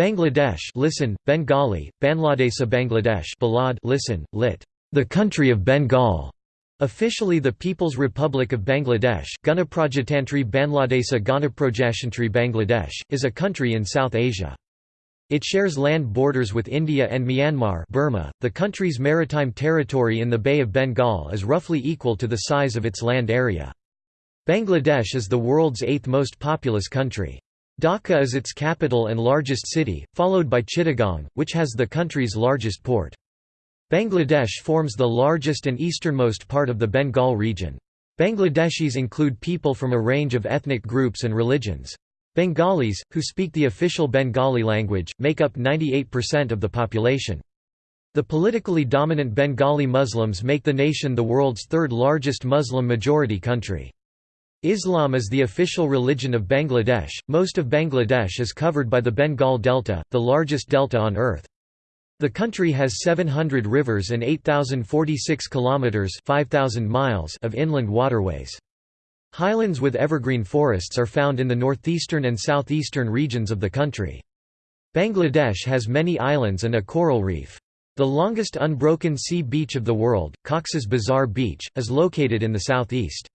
Bangladesh listen, Bengali, Bangladesa Bangladesh Balad listen, lit. The country of Bengal. Officially the People's Republic of Bangladesh Ganaprajatantri Bangladesa Ganaprojashantri Bangladesh, is a country in South Asia. It shares land borders with India and Myanmar Burma. .The country's maritime territory in the Bay of Bengal is roughly equal to the size of its land area. Bangladesh is the world's eighth most populous country. Dhaka is its capital and largest city, followed by Chittagong, which has the country's largest port. Bangladesh forms the largest and easternmost part of the Bengal region. Bangladeshis include people from a range of ethnic groups and religions. Bengalis, who speak the official Bengali language, make up 98% of the population. The politically dominant Bengali Muslims make the nation the world's third largest Muslim majority country. Islam is the official religion of Bangladesh. Most of Bangladesh is covered by the Bengal Delta, the largest delta on earth. The country has 700 rivers and 8046 kilometers, 5000 miles of inland waterways. Highlands with evergreen forests are found in the northeastern and southeastern regions of the country. Bangladesh has many islands and a coral reef. The longest unbroken sea beach of the world, Cox's Bazar Beach, is located in the southeast.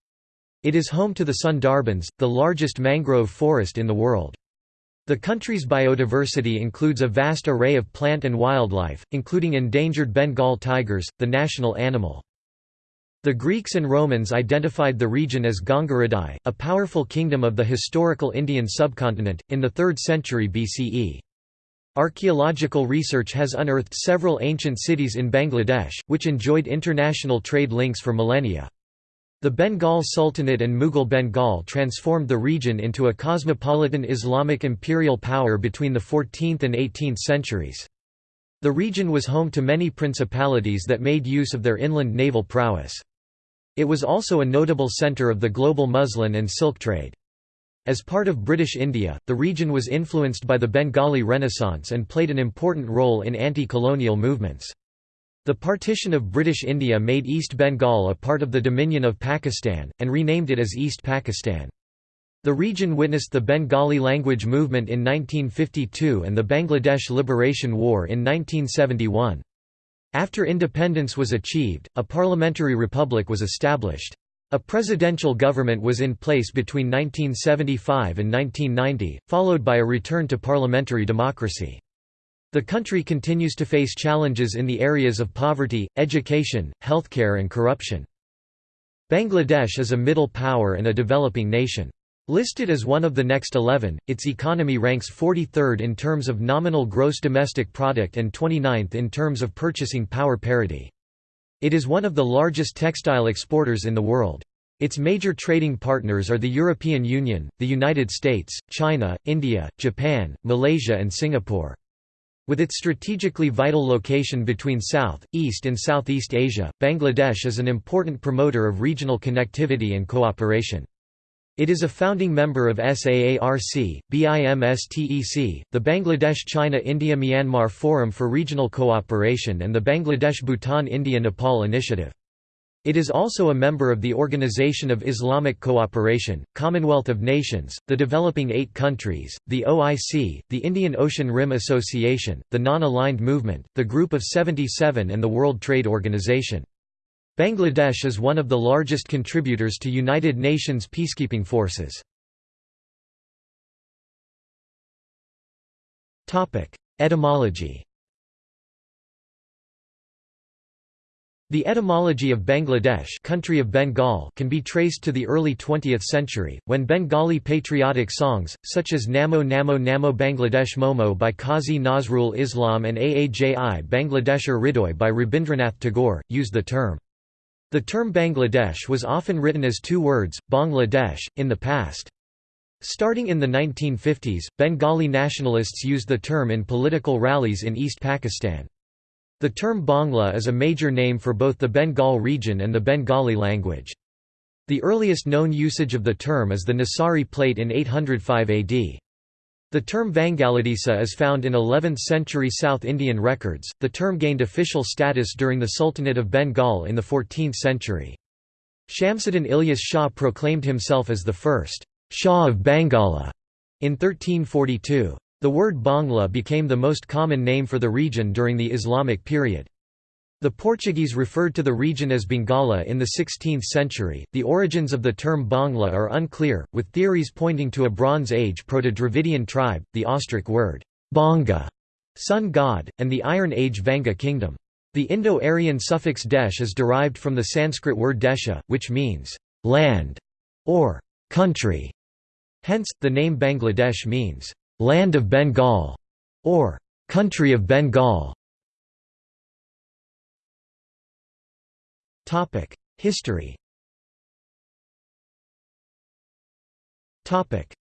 It is home to the Sundarbans, the largest mangrove forest in the world. The country's biodiversity includes a vast array of plant and wildlife, including endangered Bengal tigers, the national animal. The Greeks and Romans identified the region as Gangaridai, a powerful kingdom of the historical Indian subcontinent, in the 3rd century BCE. Archaeological research has unearthed several ancient cities in Bangladesh, which enjoyed international trade links for millennia. The Bengal Sultanate and Mughal Bengal transformed the region into a cosmopolitan Islamic imperial power between the 14th and 18th centuries. The region was home to many principalities that made use of their inland naval prowess. It was also a notable centre of the global muslin and silk trade. As part of British India, the region was influenced by the Bengali Renaissance and played an important role in anti-colonial movements. The partition of British India made East Bengal a part of the Dominion of Pakistan, and renamed it as East Pakistan. The region witnessed the Bengali language movement in 1952 and the Bangladesh Liberation War in 1971. After independence was achieved, a parliamentary republic was established. A presidential government was in place between 1975 and 1990, followed by a return to parliamentary democracy. The country continues to face challenges in the areas of poverty, education, healthcare and corruption. Bangladesh is a middle power and a developing nation. Listed as one of the next 11, its economy ranks 43rd in terms of nominal gross domestic product and 29th in terms of purchasing power parity. It is one of the largest textile exporters in the world. Its major trading partners are the European Union, the United States, China, India, Japan, Malaysia and Singapore. With its strategically vital location between South, East and Southeast Asia, Bangladesh is an important promoter of regional connectivity and cooperation. It is a founding member of SAARC, BIMSTEC, the Bangladesh China-India-Myanmar Forum for Regional Cooperation and the Bangladesh-Bhutan-India-Nepal Initiative. It is also a member of the Organization of Islamic Cooperation, Commonwealth of Nations, the Developing Eight Countries, the OIC, the Indian Ocean Rim Association, the Non-Aligned Movement, the Group of 77 and the World Trade Organization. Bangladesh is one of the largest contributors to United Nations peacekeeping forces. Etymology The etymology of Bangladesh country of Bengal can be traced to the early 20th century, when Bengali patriotic songs, such as Namo Namo Namo Bangladesh Momo by Qazi Nazrul Islam and Aaji Bangladesher Hridoy by Rabindranath Tagore, used the term. The term Bangladesh was often written as two words, Bangladesh, in the past. Starting in the 1950s, Bengali nationalists used the term in political rallies in East Pakistan. The term Bangla is a major name for both the Bengal region and the Bengali language. The earliest known usage of the term is the Nesari plate in 805 AD. The term Vangaladesa is found in 11th century South Indian records. The term gained official status during the Sultanate of Bengal in the 14th century. Shamsuddin Ilyas Shah proclaimed himself as the first Shah of Bangala in 1342. The word Bangla became the most common name for the region during the Islamic period. The Portuguese referred to the region as Bengala in the 16th century. The origins of the term Bangla are unclear, with theories pointing to a Bronze Age Proto-Dravidian tribe, the Austric word Banga, sun god, and the Iron Age Vanga kingdom. The Indo-Aryan suffix desh is derived from the Sanskrit word desha, which means land or country. Hence, the name Bangladesh means land of Bengal or country of Bengal. History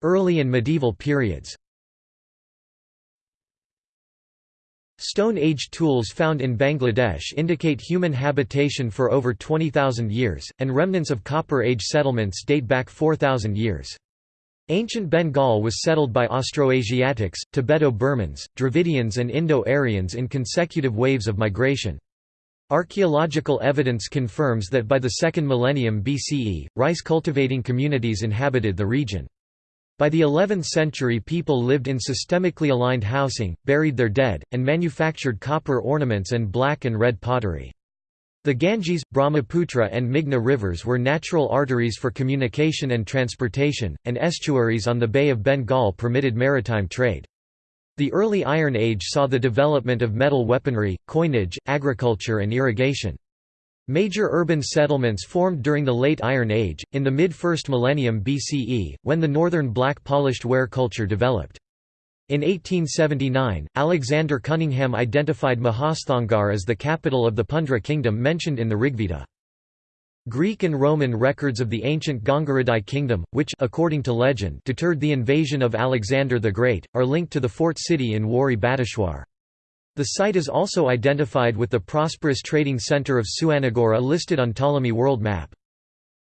Early and medieval periods Stone Age tools found in Bangladesh indicate human habitation for over 20,000 years, and remnants of Copper Age settlements date back 4,000 years. Ancient Bengal was settled by Austroasiatics, Tibeto-Burmans, Dravidians and Indo-Aryans in consecutive waves of migration. Archaeological evidence confirms that by the second millennium BCE, rice-cultivating communities inhabited the region. By the 11th century people lived in systemically aligned housing, buried their dead, and manufactured copper ornaments and black and red pottery. The Ganges, Brahmaputra and Meghna rivers were natural arteries for communication and transportation, and estuaries on the Bay of Bengal permitted maritime trade. The early Iron Age saw the development of metal weaponry, coinage, agriculture and irrigation. Major urban settlements formed during the Late Iron Age, in the mid-first millennium BCE, when the northern black polished ware culture developed. In 1879, Alexander Cunningham identified Mahasthangarh as the capital of the Pundra kingdom mentioned in the Rigveda. Greek and Roman records of the ancient Gangaridai kingdom, which according to legend deterred the invasion of Alexander the Great, are linked to the fort city in Wari Bateshwar. The site is also identified with the prosperous trading center of Suanagora listed on Ptolemy world map.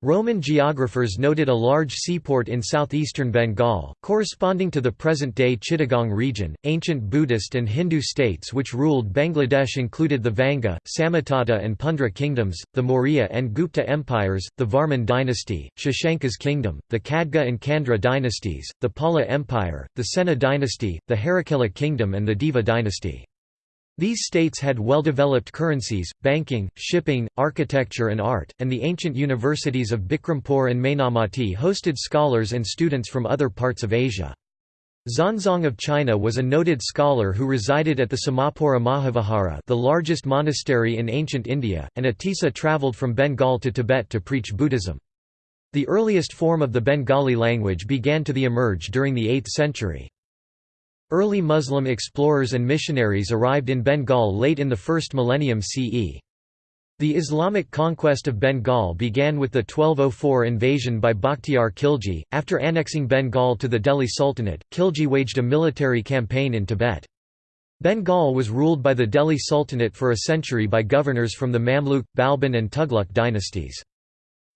Roman geographers noted a large seaport in southeastern Bengal, corresponding to the present-day Chittagong region. Ancient Buddhist and Hindu states which ruled Bangladesh included the Vanga, Samatata and Pundra kingdoms, the Maurya and Gupta empires, the Varman dynasty, Shashanka's kingdom, the Khadga and Chandra dynasties, the Pala Empire, the Sena dynasty, the Harakela kingdom and the Deva dynasty. These states had well-developed currencies, banking, shipping, architecture and art, and the ancient universities of Bikrampur and Mainamati hosted scholars and students from other parts of Asia. Xuanzang of China was a noted scholar who resided at the Somapura Mahavihara the largest monastery in ancient India, and Atisa travelled from Bengal to Tibet to preach Buddhism. The earliest form of the Bengali language began to emerge during the 8th century. Early Muslim explorers and missionaries arrived in Bengal late in the first millennium CE. The Islamic conquest of Bengal began with the 1204 invasion by Bakhtiar Khilji. After annexing Bengal to the Delhi Sultanate, Khilji waged a military campaign in Tibet. Bengal was ruled by the Delhi Sultanate for a century by governors from the Mamluk, Balban and Tughlaq dynasties.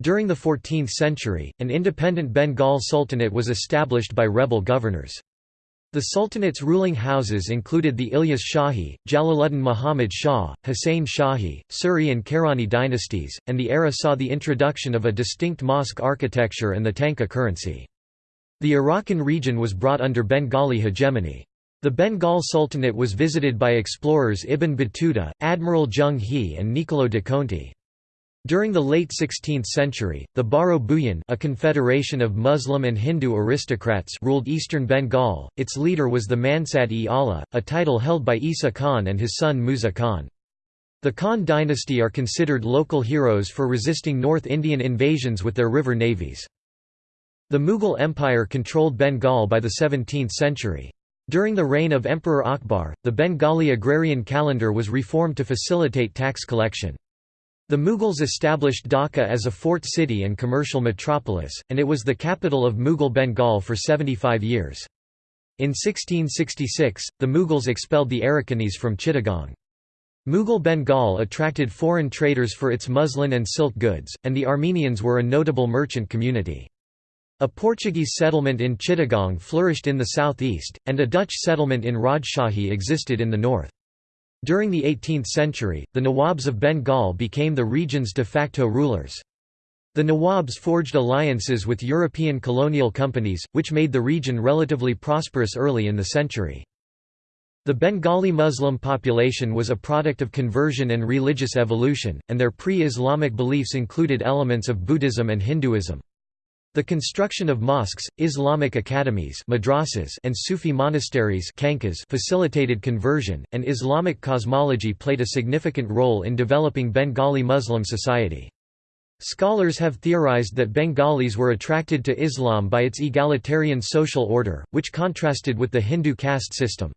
During the 14th century, an independent Bengal Sultanate was established by rebel governors. The Sultanate's ruling houses included the Ilyas Shahi, Jalaluddin Muhammad Shah, Hussein Shahi, Suri and Karrani dynasties, and the era saw the introduction of a distinct mosque architecture and the tanka currency. The Arakan region was brought under Bengali hegemony. The Bengal Sultanate was visited by explorers Ibn Battuta, Admiral Zheng He and Niccolo de Conti. During the late 16th century, the Baro Bhuyan a confederation of Muslim and Hindu aristocrats ruled eastern Bengal, its leader was the Masnad-e-Ala, a title held by Isa Khan and his son Musa Khan. The Khan dynasty are considered local heroes for resisting North Indian invasions with their river navies. The Mughal Empire controlled Bengal by the 17th century. During the reign of Emperor Akbar, the Bengali agrarian calendar was reformed to facilitate tax collection. The Mughals established Dhaka as a fort city and commercial metropolis, and it was the capital of Mughal Bengal for 75 years. In 1666, the Mughals expelled the Arakanese from Chittagong. Mughal Bengal attracted foreign traders for its muslin and silk goods, and the Armenians were a notable merchant community. A Portuguese settlement in Chittagong flourished in the southeast, and a Dutch settlement in Rajshahi existed in the north. During the 18th century, the Nawabs of Bengal became the region's de facto rulers. The Nawabs forged alliances with European colonial companies, which made the region relatively prosperous early in the century. The Bengali Muslim population was a product of conversion and religious evolution, and their pre-Islamic beliefs included elements of Buddhism and Hinduism. The construction of mosques, Islamic academies madrasas and Sufi monasteries facilitated conversion, and Islamic cosmology played a significant role in developing Bengali Muslim society. Scholars have theorized that Bengalis were attracted to Islam by its egalitarian social order, which contrasted with the Hindu caste system.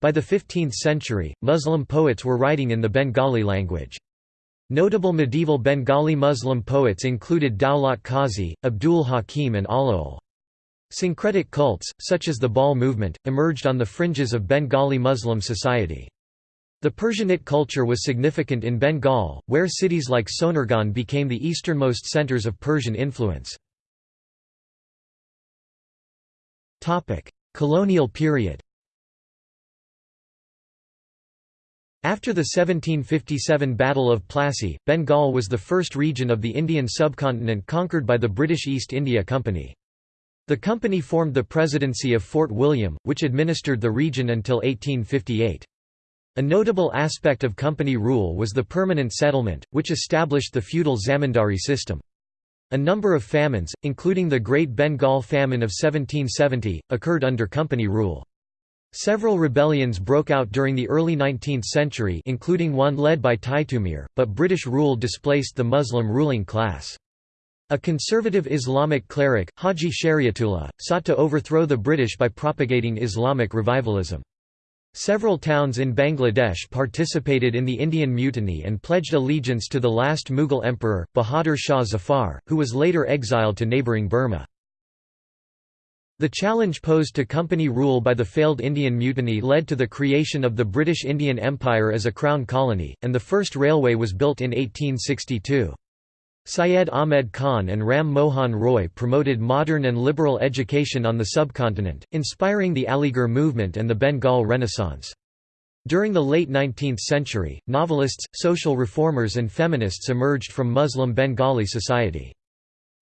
By the 15th century, Muslim poets were writing in the Bengali language. Notable medieval Bengali Muslim poets included Daulat Qazi, Abdul Hakim and Alaol. Syncretic cults, such as the Baul movement, emerged on the fringes of Bengali Muslim society. The Persianate culture was significant in Bengal, where cities like Sonargaon became the easternmost centers of Persian influence. Colonial period After the 1757 Battle of Plassey, Bengal was the first region of the Indian subcontinent conquered by the British East India Company. The company formed the Presidency of Fort William, which administered the region until 1858. A notable aspect of company rule was the permanent settlement, which established the feudal zamindari system. A number of famines, including the Great Bengal Famine of 1770, occurred under company rule. Several rebellions broke out during the early 19th century including one led by Titumir, but British rule displaced the Muslim ruling class. A conservative Islamic cleric, Haji Shariatullah, sought to overthrow the British by propagating Islamic revivalism. Several towns in Bangladesh participated in the Indian Mutiny and pledged allegiance to the last Mughal emperor, Bahadur Shah Zafar, who was later exiled to neighbouring Burma. The challenge posed to company rule by the failed Indian Mutiny led to the creation of the British Indian Empire as a crown colony, and the first railway was built in 1862. Syed Ahmed Khan and Ram Mohan Roy promoted modern and liberal education on the subcontinent, inspiring the Aligarh movement and the Bengal Renaissance. During the late 19th century, novelists, social reformers and feminists emerged from Muslim Bengali society.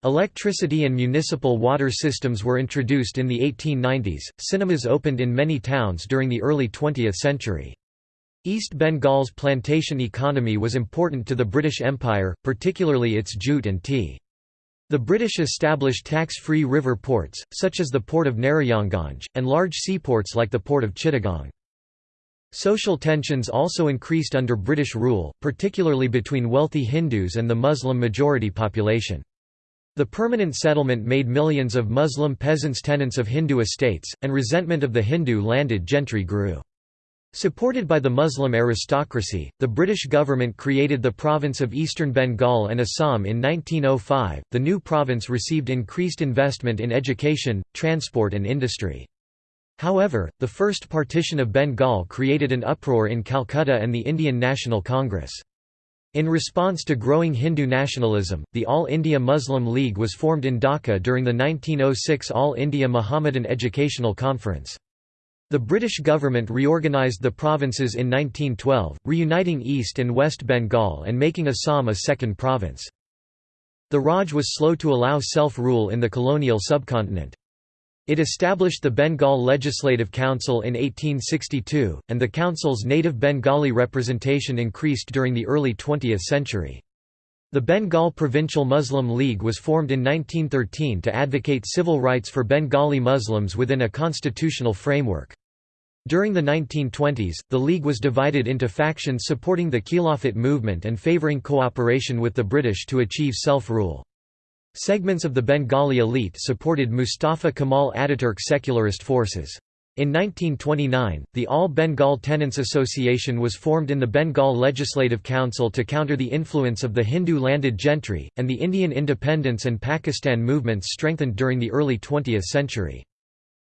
Electricity and municipal water systems were introduced in the 1890s. Cinemas opened in many towns during the early 20th century. East Bengal's plantation economy was important to the British Empire, particularly its jute and tea. The British established tax-free river ports, such as the port of Narayanganj, and large seaports like the port of Chittagong. Social tensions also increased under British rule, particularly between wealthy Hindus and the Muslim majority population. The permanent settlement made millions of Muslim peasants tenants of Hindu estates, and resentment of the Hindu landed gentry grew. Supported by the Muslim aristocracy, the British government created the province of Eastern Bengal and Assam in 1905. The new province received increased investment in education, transport, and industry. However, the first partition of Bengal created an uproar in Calcutta and the Indian National Congress. In response to growing Hindu nationalism, the All India Muslim League was formed in Dhaka during the 1906 All India Mohammedan Educational Conference. The British government reorganised the provinces in 1912, reuniting East and West Bengal and making Assam a second province. The Raj was slow to allow self-rule in the colonial subcontinent. It established the Bengal Legislative Council in 1862, and the council's native Bengali representation increased during the early 20th century. The Bengal Provincial Muslim League was formed in 1913 to advocate civil rights for Bengali Muslims within a constitutional framework. During the 1920s, the League was divided into factions supporting the Khilafat movement and favouring cooperation with the British to achieve self-rule. Segments of the Bengali elite supported Mustafa Kemal Ataturk secularist forces. In 1929, the All Bengal Tenants Association was formed in the Bengal Legislative Council to counter the influence of the Hindu landed gentry, and the Indian independence and Pakistan movements strengthened during the early 20th century.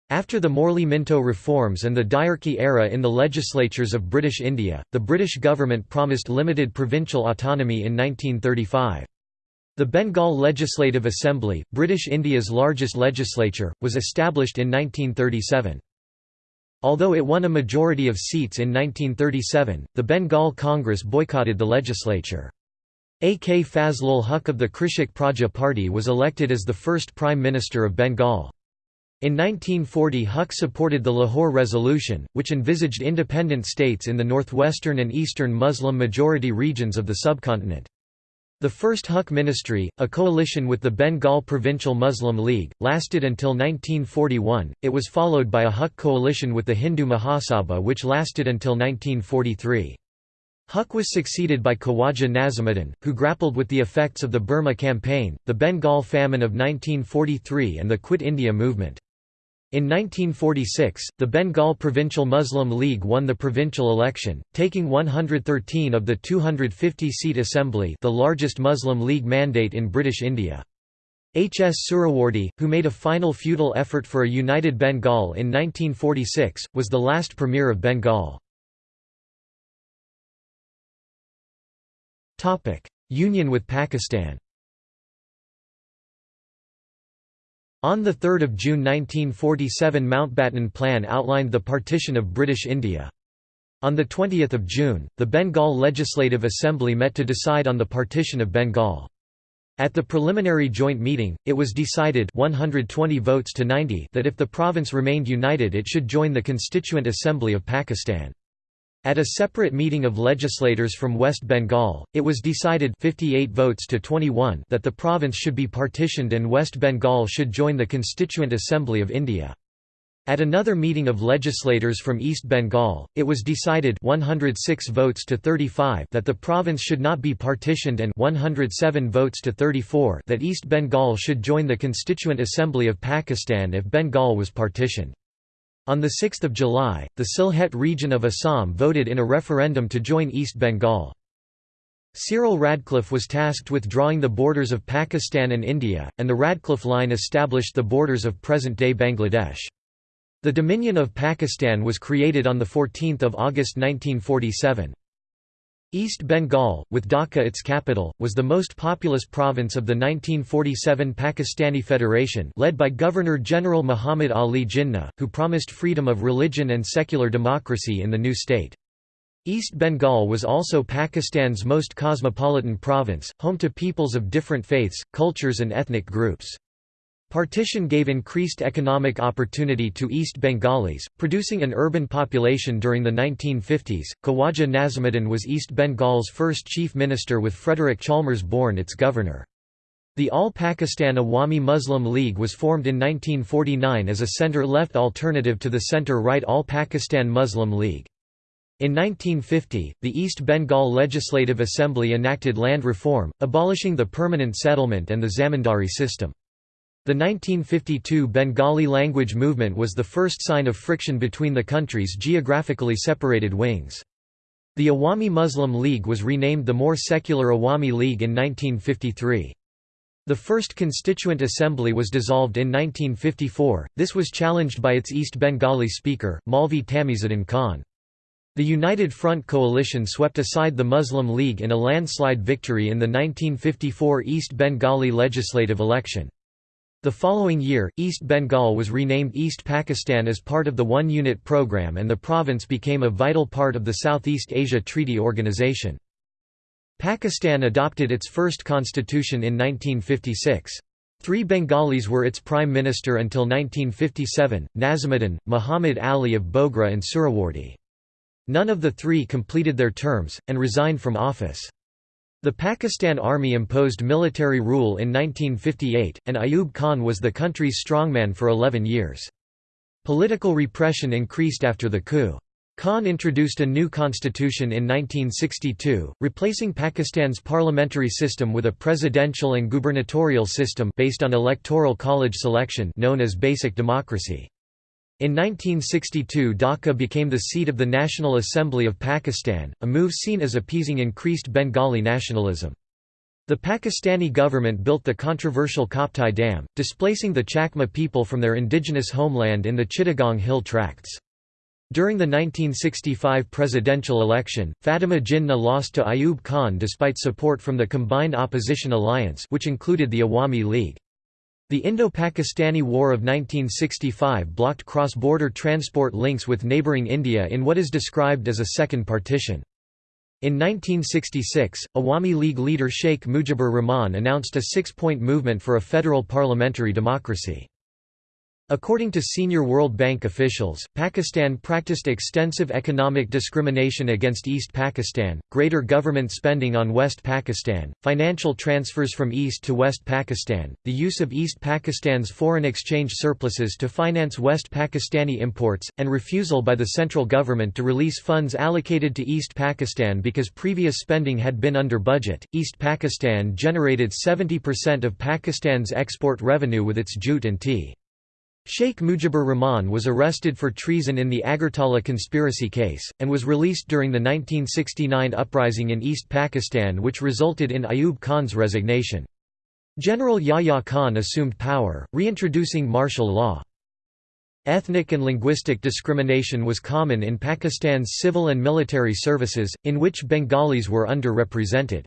After the Morley Minto reforms and the Dyarchy era in the legislatures of British India, the British government promised limited provincial autonomy in 1935. The Bengal Legislative Assembly, British India's largest legislature, was established in 1937. Although it won a majority of seats in 1937, the Bengal Congress boycotted the legislature. A.K. Fazlul Huq of the Krishak Praja Party was elected as the first Prime Minister of Bengal. In 1940 Huq supported the Lahore Resolution, which envisaged independent states in the northwestern and eastern Muslim-majority regions of the subcontinent. The first Huq ministry, a coalition with the Bengal Provincial Muslim League, lasted until 1941, it was followed by a Huq coalition with the Hindu Mahasabha which lasted until 1943. Huq was succeeded by Khawaja Nazimuddin, who grappled with the effects of the Burma Campaign, the Bengal famine of 1943 and the Quit India movement. In 1946, the Bengal Provincial Muslim League won the provincial election, taking 113 of the 250-seat assembly the largest Muslim League mandate in British India. H. S. Suhrawardy, who made a final futile effort for a united Bengal in 1946, was the last premier of Bengal. Union with Pakistan On 3 June 1947 Mountbatten Plan outlined the partition of British India. On 20 June, the Bengal Legislative Assembly met to decide on the partition of Bengal. At the preliminary joint meeting, it was decided 120 votes to 90 that if the province remained united it should join the Constituent Assembly of Pakistan. At a separate meeting of legislators from West Bengal, it was decided 58 votes to 21 that the province should be partitioned and West Bengal should join the Constituent Assembly of India. At another meeting of legislators from East Bengal, it was decided 106 votes to 35 that the province should not be partitioned and 107 votes to 34 that East Bengal should join the Constituent Assembly of Pakistan if Bengal was partitioned. On 6 July, the Sylhet region of Assam voted in a referendum to join East Bengal. Cyril Radcliffe was tasked with drawing the borders of Pakistan and India, and the Radcliffe Line established the borders of present-day Bangladesh. The Dominion of Pakistan was created on 14 August 1947. East Bengal, with Dhaka its capital, was the most populous province of the 1947 Pakistani Federation led by Governor-General Muhammad Ali Jinnah, who promised freedom of religion and secular democracy in the new state. East Bengal was also Pakistan's most cosmopolitan province, home to peoples of different faiths, cultures and ethnic groups. Partition gave increased economic opportunity to East Bengalis, producing an urban population during the 1950s. Khawaja Nazimuddin was East Bengal's first chief minister with Frederick Chalmers Bourne its governor. The All Pakistan Awami Muslim League was formed in 1949 as a centre-left alternative to the centre-right All Pakistan Muslim League. In 1950, the East Bengal Legislative Assembly enacted land reform, abolishing the permanent settlement and the zamindari system. The 1952 Bengali language movement was the first sign of friction between the country's geographically separated wings. The Awami Muslim League was renamed the more secular Awami League in 1953. The first Constituent Assembly was dissolved in 1954, this was challenged by its East Bengali speaker, Maulvi Tamizuddin Khan. The United Front coalition swept aside the Muslim League in a landslide victory in the 1954 East Bengali legislative election. The following year, East Bengal was renamed East Pakistan as part of the One Unit program and the province became a vital part of the Southeast Asia Treaty Organization. Pakistan adopted its first constitution in 1956. Three Bengalis were its prime minister until 1957, Nazimuddin, Muhammad Ali of Bogra and Suhrawardy. None of the three completed their terms, and resigned from office. The Pakistan Army imposed military rule in 1958, and Ayub Khan was the country's strongman for 11 years. Political repression increased after the coup. Khan introduced a new constitution in 1962, replacing Pakistan's parliamentary system with a presidential and gubernatorial system based on electoral college selection known as basic democracy. In 1962 Dhaka became the seat of the National Assembly of Pakistan, a move seen as appeasing increased Bengali nationalism. The Pakistani government built the controversial Kaptai Dam, displacing the Chakma people from their indigenous homeland in the Chittagong Hill Tracts. During the 1965 presidential election, Fatima Jinnah lost to Ayub Khan despite support from the Combined Opposition Alliance which included the Awami League. The Indo-Pakistani War of 1965 blocked cross-border transport links with neighbouring India in what is described as a second partition. In 1966, Awami League leader Sheikh Mujibur Rahman announced a six-point movement for a federal parliamentary democracy. According to senior World Bank officials, Pakistan practiced extensive economic discrimination against East Pakistan, greater government spending on West Pakistan, financial transfers from East to West Pakistan, the use of East Pakistan's foreign exchange surpluses to finance West Pakistani imports, and refusal by the central government to release funds allocated to East Pakistan because previous spending had been under budget. East Pakistan generated 70% of Pakistan's export revenue with its jute and tea. Sheikh Mujibur Rahman was arrested for treason in the Agartala conspiracy case, and was released during the 1969 uprising in East Pakistan which resulted in Ayub Khan's resignation. General Yahya Khan assumed power, reintroducing martial law. Ethnic and linguistic discrimination was common in Pakistan's civil and military services, in which Bengalis were underrepresented.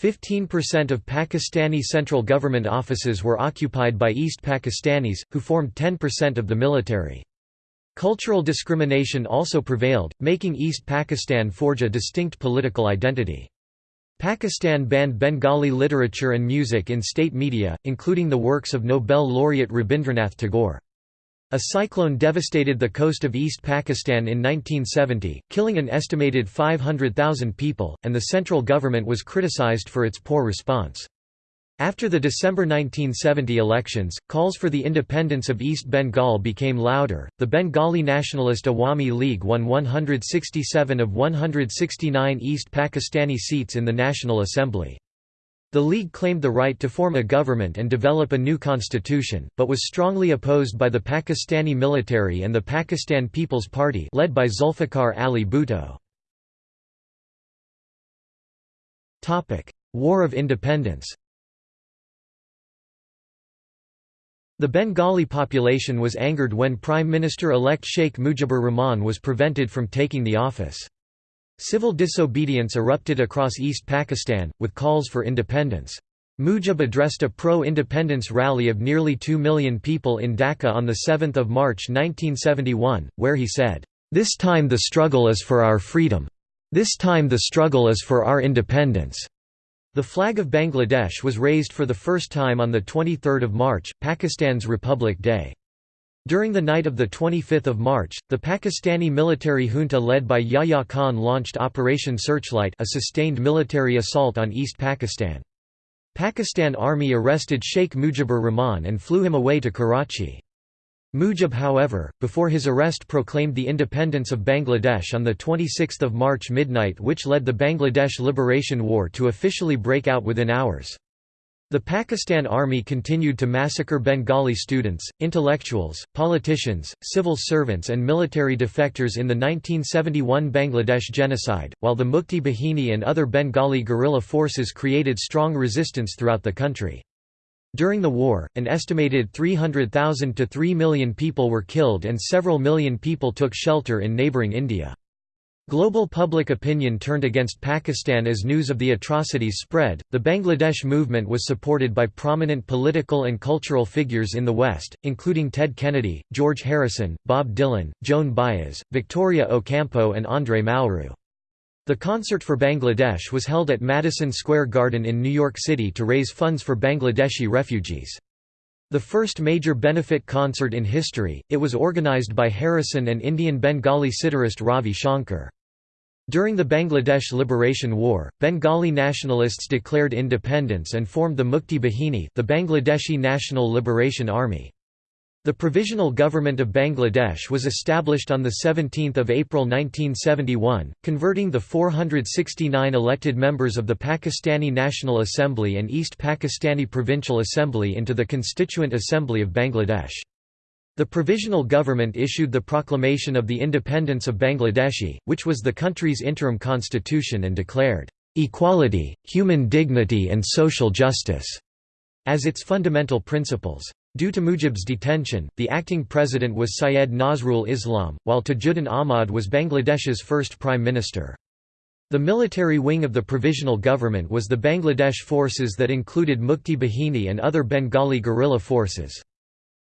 15% of Pakistani central government offices were occupied by East Pakistanis, who formed 10% of the military. Cultural discrimination also prevailed, making East Pakistan forge a distinct political identity. Pakistan banned Bengali literature and music in state media, including the works of Nobel laureate Rabindranath Tagore. A cyclone devastated the coast of East Pakistan in 1970, killing an estimated 500,000 people, and the central government was criticized for its poor response. After the December 1970 elections, calls for the independence of East Bengal became louder. The Bengali nationalist Awami League won 167 of 169 East Pakistani seats in the National Assembly. The League claimed the right to form a government and develop a new constitution, but was strongly opposed by the Pakistani military and the Pakistan People's Party led by Zulfikar Ali Bhutto. War of Independence The Bengali population was angered when Prime Minister-elect Sheikh Mujibur Rahman was prevented from taking the office. Civil disobedience erupted across East Pakistan, with calls for independence. Mujib addressed a pro-independence rally of nearly 2 million people in Dhaka on 7 March 1971, where he said, "'This time the struggle is for our freedom. This time the struggle is for our independence.'" The flag of Bangladesh was raised for the first time on 23 March, Pakistan's Republic Day. During the night of 25 March, the Pakistani military junta led by Yahya Khan launched Operation Searchlight a sustained military assault on East Pakistan. Pakistan Army arrested Sheikh Mujibur Rahman and flew him away to Karachi. Mujib however, before his arrest proclaimed the independence of Bangladesh on 26 March midnight which led the Bangladesh Liberation War to officially break out within hours. The Pakistan Army continued to massacre Bengali students, intellectuals, politicians, civil servants and military defectors in the 1971 Bangladesh genocide, while the Mukti Bahini and other Bengali guerrilla forces created strong resistance throughout the country. During the war, an estimated 300,000 to 3 million people were killed and several million people took shelter in neighbouring India. Global public opinion turned against Pakistan as news of the atrocities spread. The Bangladesh movement was supported by prominent political and cultural figures in the West, including Ted Kennedy, George Harrison, Bob Dylan, Joan Baez, Victoria Ocampo, and André Malraux. The Concert for Bangladesh was held at Madison Square Garden in New York City to raise funds for Bangladeshi refugees. The first major benefit concert in history, it was organized by Harrison and Indian Bengali sitarist Ravi Shankar. During the Bangladesh Liberation War, Bengali nationalists declared independence and formed the Mukti Bahini the Bangladeshi National Liberation Army. The Provisional Government of Bangladesh was established on 17 April 1971, converting the 469 elected members of the Pakistani National Assembly and East Pakistani Provincial Assembly into the Constituent Assembly of Bangladesh. The provisional government issued the Proclamation of the Independence of Bangladeshi, which was the country's interim constitution and declared, "...equality, human dignity and social justice." as its fundamental principles. Due to Mujib's detention, the acting president was Syed Nazrul Islam, while Tajuddin Ahmad was Bangladesh's first prime minister. The military wing of the provisional government was the Bangladesh forces that included Mukti Bahini and other Bengali guerrilla forces.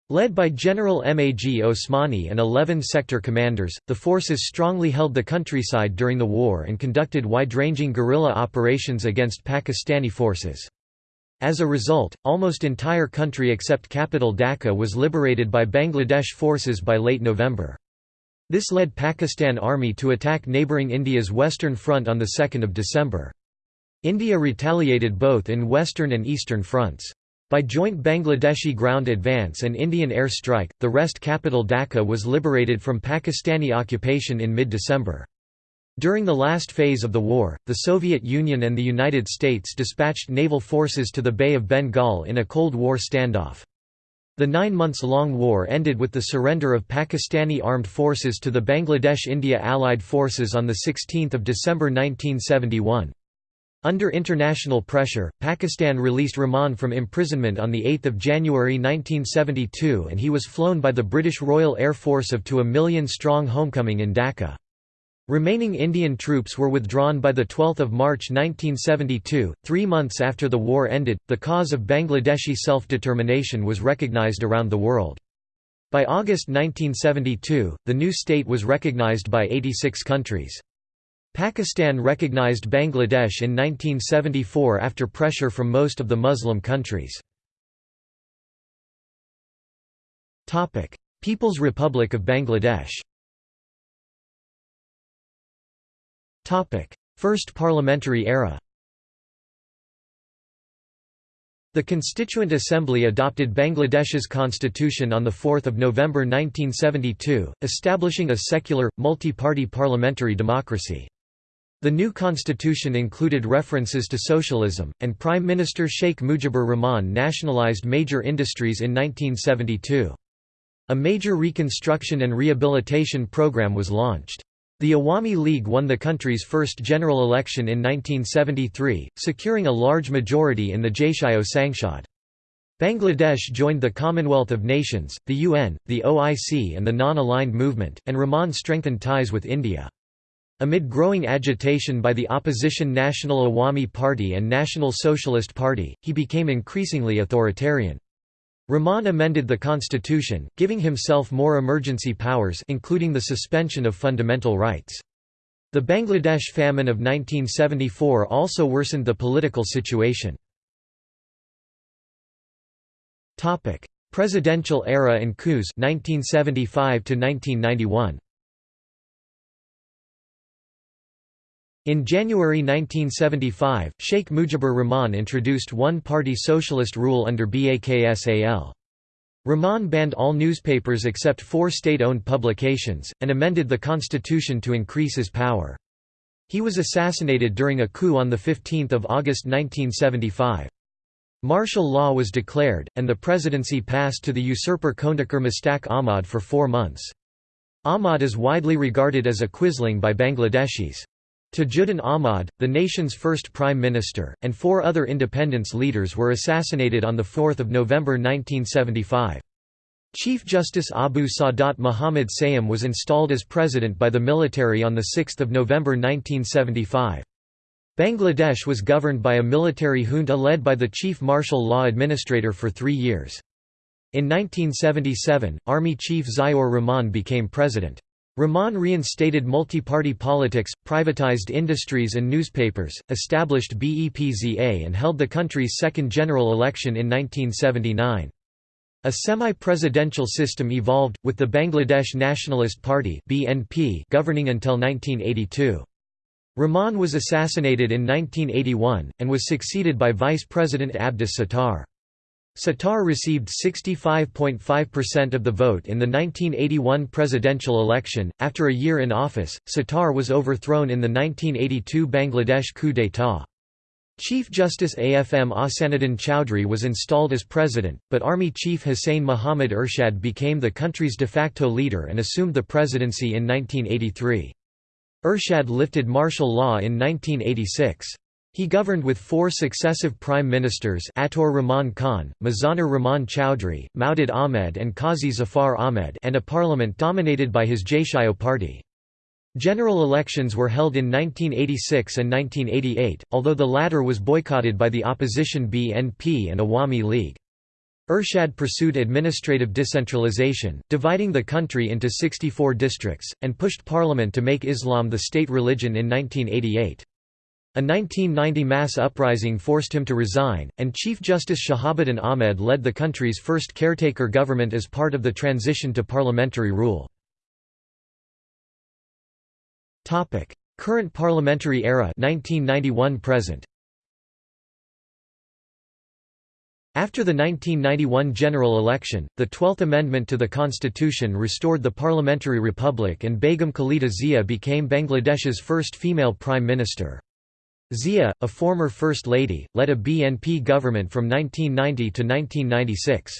Led by General Mag Osmani and 11 sector commanders, the forces strongly held the countryside during the war and conducted wide-ranging guerrilla operations against Pakistani forces. As a result, almost entire country except capital Dhaka was liberated by Bangladesh forces by late November. This led Pakistan Army to attack neighbouring India's Western Front on 2 December. India retaliated both in western and eastern fronts. By joint Bangladeshi ground advance and Indian air strike, the rest capital Dhaka was liberated from Pakistani occupation in mid-December. During the last phase of the war, the Soviet Union and the United States dispatched naval forces to the Bay of Bengal in a Cold War standoff. The nine months-long war ended with the surrender of Pakistani armed forces to the Bangladesh-India Allied Forces on 16 December 1971. Under international pressure, Pakistan released Rahman from imprisonment on 8 January 1972 and he was flown by the British Royal Air Force of to a million-strong homecoming in Dhaka. Remaining Indian troops were withdrawn by 12 March 1972. Three months after the war ended, the cause of Bangladeshi self-determination was recognized around the world. By August 1972, the new state was recognized by 86 countries. Pakistan recognized Bangladesh in 1974 after pressure from most of the Muslim countries. People's Republic of Bangladesh First parliamentary era The Constituent Assembly adopted Bangladesh's constitution on 4 November 1972, establishing a secular, multi-party parliamentary democracy. The new constitution included references to socialism, and Prime Minister Sheikh Mujibur Rahman nationalized major industries in 1972. A major reconstruction and rehabilitation program was launched. The Awami League won the country's first general election in 1973, securing a large majority in the Jatiyo Sangshad. Bangladesh joined the Commonwealth of Nations, the UN, the OIC and the Non-Aligned Movement, and Rahman strengthened ties with India. Amid growing agitation by the opposition National Awami Party and National Socialist Party, he became increasingly authoritarian. Rahman amended the constitution, giving himself more emergency powers including the suspension of fundamental rights. The Bangladesh famine of 1974 also worsened the political situation. Presidential era and coups 1975 to 1991. In January 1975, Sheikh Mujibur Rahman introduced one-party socialist rule under BAKSAL. Rahman banned all newspapers except four state-owned publications, and amended the constitution to increase his power. He was assassinated during a coup on 15 August 1975. Martial law was declared, and the presidency passed to the usurper Khondaker Mustaq Ahmad for four months. Ahmad is widely regarded as a quisling by Bangladeshis. Tajuddin Ahmad, the nation's first prime minister, and four other independence leaders were assassinated on 4 November 1975. Chief Justice Abu Sadat Muhammad Sayem was installed as president by the military on 6 November 1975. Bangladesh was governed by a military junta led by the chief martial law administrator for three years. In 1977, Army Chief Ziaur Rahman became president. Rahman reinstated multi-party politics, privatized industries and newspapers, established BEPZA and held the country's second general election in 1979. A semi-presidential system evolved, with the Bangladesh Nationalist Party BNP governing until 1982. Rahman was assassinated in 1981, and was succeeded by Vice President Abdus Sattar. Sattar received 65.5% of the vote in the 1981 presidential election. After a year in office, Sattar was overthrown in the 1982 Bangladesh coup d'état. Chief Justice AFM Ahsanuddin Chowdhury was installed as president, but Army Chief Hussain Muhammad Ershad became the country's de facto leader and assumed the presidency in 1983. Ershad lifted martial law in 1986. He governed with four successive prime ministers Ataur Rahman Khan, Mizanur Rahman Chowdhury, Maudud Ahmed and Qazi Zafar Ahmed and a parliament dominated by his Jatiyo party. General elections were held in 1986 and 1988, although the latter was boycotted by the opposition BNP and Awami League. Ershad pursued administrative decentralization, dividing the country into 64 districts, and pushed parliament to make Islam the state religion in 1988. A 1990 mass uprising forced him to resign, and Chief Justice Shahabuddin Ahmed led the country's first caretaker government as part of the transition to parliamentary rule. Current parliamentary era 1991 present. After the 1991 general election, the Twelfth Amendment to the constitution restored the parliamentary republic and Begum Khalida Zia became Bangladesh's first female prime minister. Zia, a former First Lady, led a BNP government from 1990 to 1996.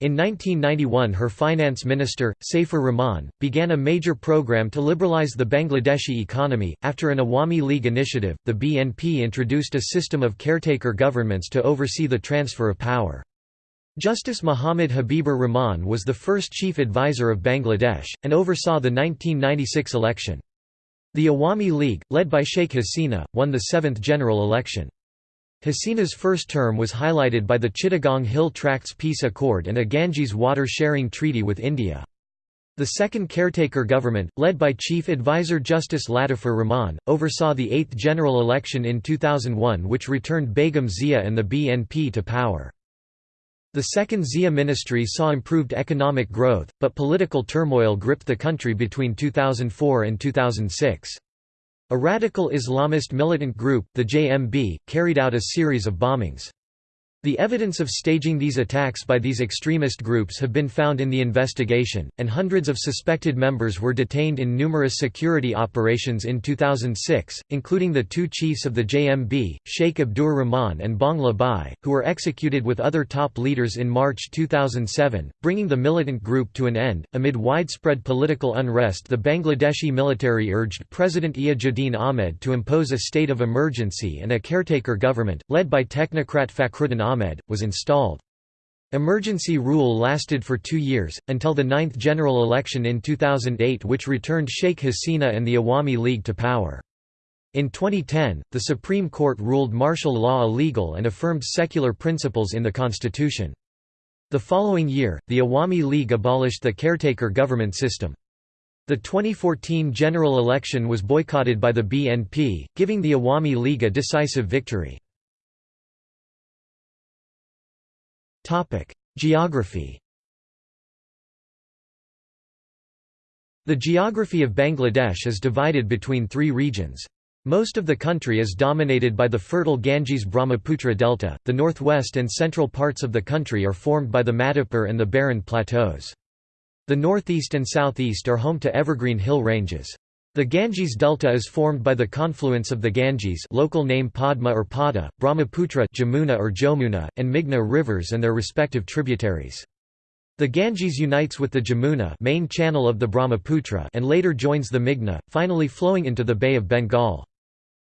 In 1991 her finance minister, Saifur Rahman, began a major program to liberalize the Bangladeshi economy. After an Awami League initiative, the BNP introduced a system of caretaker governments to oversee the transfer of power. Justice Muhammad Habibur Rahman was the first chief advisor of Bangladesh, and oversaw the 1996 election. The Awami League, led by Sheikh Hasina, won the seventh general election. Hasina's first term was highlighted by the Chittagong Hill Tracts Peace Accord and a Ganges water sharing treaty with India. The second caretaker government, led by Chief Advisor Justice Latifur Rahman, oversaw the eighth general election in 2001 which returned Begum Zia and the BNP to power. The second Zia ministry saw improved economic growth, but political turmoil gripped the country between 2004 and 2006. A radical Islamist militant group, the JMB, carried out a series of bombings. The evidence of staging these attacks by these extremist groups have been found in the investigation, and hundreds of suspected members were detained in numerous security operations in 2006, including the two chiefs of the JMB, Sheikh Abdur Rahman and Bangla Bhai, who were executed with other top leaders in March 2007, bringing the militant group to an end. Amid widespread political unrest, the Bangladeshi military urged President Iajuddin Ahmed to impose a state of emergency and a caretaker government, led by technocrat Fakhruddin Ahmed Ahmed, was installed. Emergency rule lasted for two years, until the ninth general election in 2008 which returned Sheikh Hasina and the Awami League to power. In 2010, the Supreme Court ruled martial law illegal and affirmed secular principles in the constitution. The following year, the Awami League abolished the caretaker government system. The 2014 general election was boycotted by the BNP, giving the Awami League a decisive victory. Geography The geography of Bangladesh is divided between three regions. Most of the country is dominated by the fertile Ganges-Brahmaputra delta, the northwest and central parts of the country are formed by the Madhupur and the Barind plateaus. The northeast and southeast are home to evergreen hill ranges. The Ganges Delta is formed by the confluence of the Ganges local name Padma or Pada, Brahmaputra Jamuna or Jomuna, and Meghna rivers and their respective tributaries. The Ganges unites with the Jamuna main channel of the Brahmaputra and later joins the Meghna, finally flowing into the Bay of Bengal.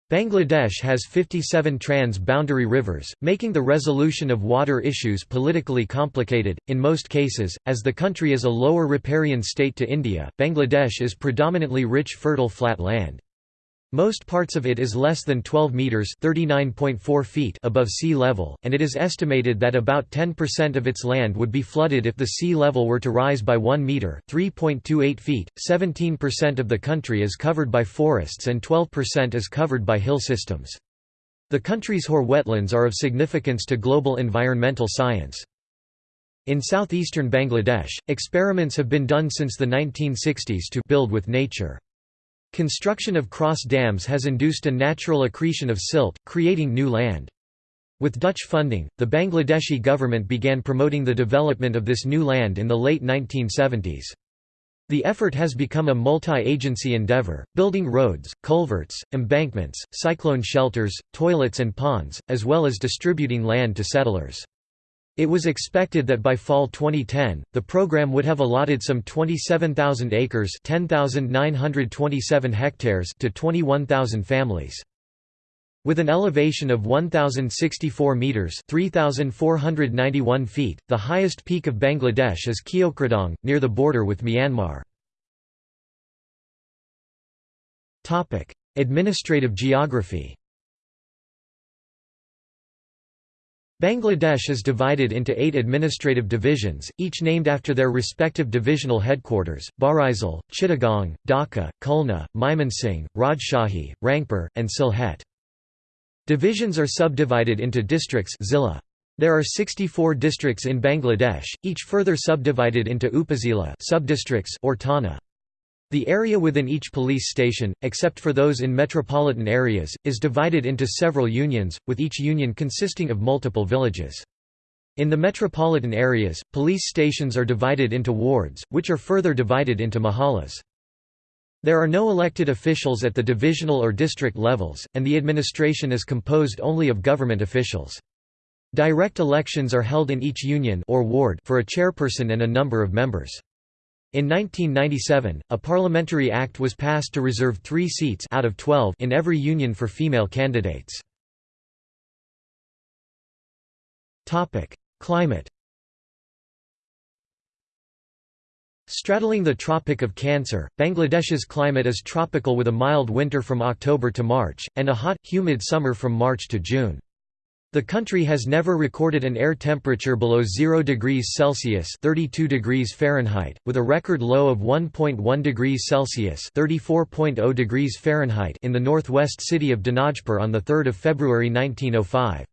Bangladesh has 57 trans-boundary rivers, making the resolution of water issues politically complicated. In most cases, as the country is a lower riparian state to India, Bangladesh is predominantly rich fertile flat land. Most parts of it is less than 12 meters (39.4 feet) above sea level, and it is estimated that about 10% of its land would be flooded if the sea level were to rise by 1 meter (3.28 feet). 17% of the country is covered by forests and 12% is covered by hill systems. The country's haor wetlands are of significance to global environmental science. In southeastern Bangladesh, experiments have been done since the 1960s to build with nature. Construction of cross dams has induced a natural accretion of silt, creating new land. With Dutch funding, the Bangladeshi government began promoting the development of this new land in the late 1970s. The effort has become a multi-agency endeavor, building roads, culverts, embankments, cyclone shelters, toilets and ponds, as well as distributing land to settlers. It was expected that by fall 2010, the program would have allotted some 27,000 acres 10,927 hectares to 21,000 families. With an elevation of 1,064 metres 3,491 feet, the highest peak of Bangladesh is Keokradong, near the border with Myanmar. Administrative geography. Bangladesh is divided into eight administrative divisions, each named after their respective divisional headquarters, Barisal, Chittagong, Dhaka, Khulna, Mymensingh, Rajshahi, Rangpur, and Sylhet. Divisions are subdivided into districts zilla. There are 64 districts in Bangladesh, each further subdivided into upazila subdistricts or thana. The area within each police station, except for those in metropolitan areas, is divided into several unions, with each union consisting of multiple villages. In the metropolitan areas, police stations are divided into wards, which are further divided into mahallas. There are no elected officials at the divisional or district levels, and the administration is composed only of government officials. Direct elections are held in each union or ward for a chairperson and a number of members. In 1997, a parliamentary act was passed to reserve three seats out of 12 in every union for female candidates. Climate Straddling the Tropic of Cancer, Bangladesh's climate is tropical with a mild winter from October to March, and a hot, humid summer from March to June. The country has never recorded an air temperature below 0 degrees Celsius (32 degrees Fahrenheit), with a record low of 1.1 degrees Celsius (34.0 degrees Fahrenheit) in the northwest city of Dinajpur on the 3rd of February 1905.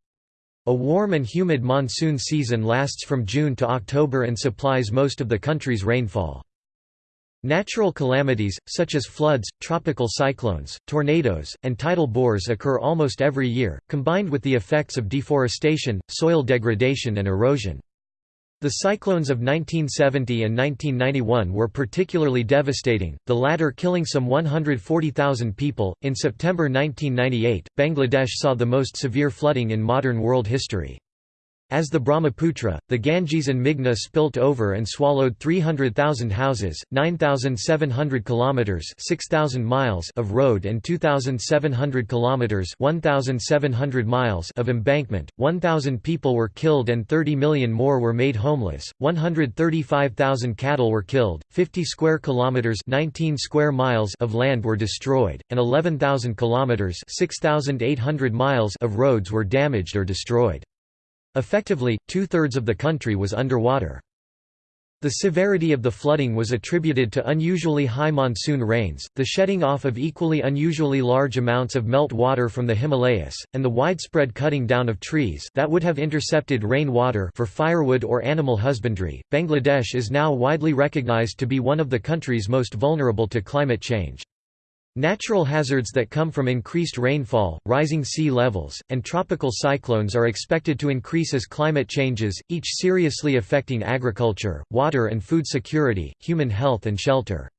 A warm and humid monsoon season lasts from June to October and supplies most of the country's rainfall. Natural calamities, such as floods, tropical cyclones, tornadoes, and tidal bores occur almost every year, combined with the effects of deforestation, soil degradation and erosion. The cyclones of 1970 and 1991 were particularly devastating, the latter killing some 140,000 people. In September 1998, Bangladesh saw the most severe flooding in modern world history. As the Brahmaputra, the Ganges and Meghna spilt over and swallowed 300,000 houses, 9,700 kilometers (6,000 miles) of road and 2,700 kilometers (1,700 miles) of embankment. 1,000 people were killed and 30 million more were made homeless. 135,000 cattle were killed, 50 square kilometers (19 square miles) of land were destroyed, and 11,000 kilometers (6,800 miles) of roads were damaged or destroyed. Effectively, two-thirds of the country was underwater. The severity of the flooding was attributed to unusually high monsoon rains, the shedding off of equally unusually large amounts of melt water from the Himalayas, and the widespread cutting down of trees that would have intercepted rain water for firewood or animal husbandry. Bangladesh is now widely recognized to be one of the countries most vulnerable to climate change. Natural hazards that come from increased rainfall, rising sea levels, and tropical cyclones are expected to increase as climate changes, each seriously affecting agriculture, water and food security, human health and shelter.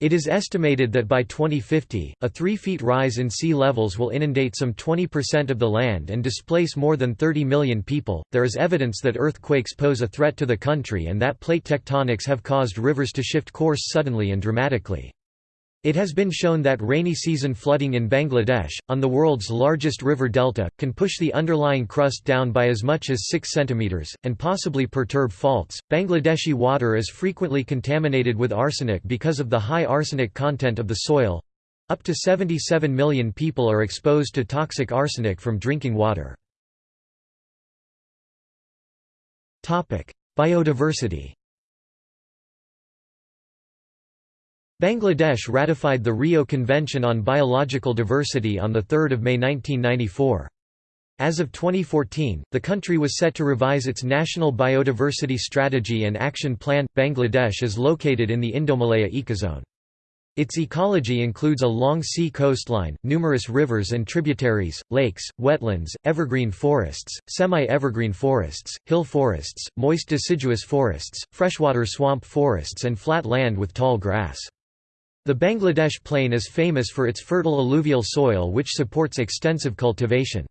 It is estimated that by 2050, a 3 feet rise in sea levels will inundate some 20% of the land and displace more than 30 million people. There is evidence that earthquakes pose a threat to the country and that plate tectonics have caused rivers to shift course suddenly and dramatically. It has been shown that rainy season flooding in Bangladesh, on the world's largest river delta, can push the underlying crust down by as much as 6 cm, and possibly perturb faults. Bangladeshi water is frequently contaminated with arsenic because of the high arsenic content of the soil. Up to 77 million people are exposed to toxic arsenic from drinking water. Biodiversity Bangladesh ratified the Rio Convention on Biological Diversity on 3 May 1994. As of 2014, the country was set to revise its National Biodiversity Strategy and Action Plan. Bangladesh is located in the Indomalaya ecozone. Its ecology includes a long sea coastline, numerous rivers and tributaries, lakes, wetlands, evergreen forests, semi-evergreen forests, hill forests, moist deciduous forests, freshwater swamp forests and flat land with tall grass. The Bangladesh plain is famous for its fertile alluvial soil which supports extensive cultivation.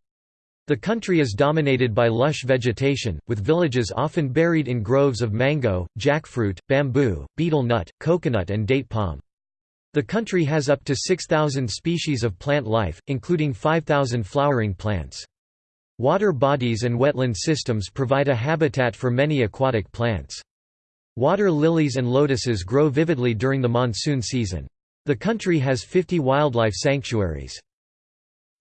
The country is dominated by lush vegetation, with villages often buried in groves of mango, jackfruit, bamboo, betel nut, coconut and date palm. The country has up to 6,000 species of plant life, including 5,000 flowering plants. Water bodies and wetland systems provide a habitat for many aquatic plants. Water lilies and lotuses grow vividly during the monsoon season. The country has 50 wildlife sanctuaries.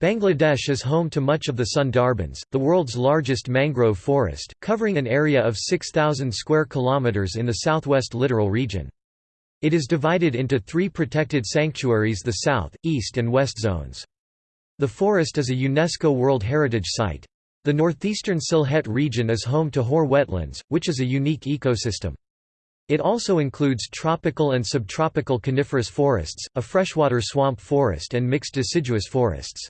Bangladesh is home to much of the Sundarbans, the world's largest mangrove forest, covering an area of 6,000 square kilometers in the southwest littoral region. It is divided into three protected sanctuaries the south, east and west zones. The forest is a UNESCO World Heritage Site. The northeastern Sylhet region is home to haor wetlands, which is a unique ecosystem. It also includes tropical and subtropical coniferous forests, a freshwater swamp forest and mixed deciduous forests.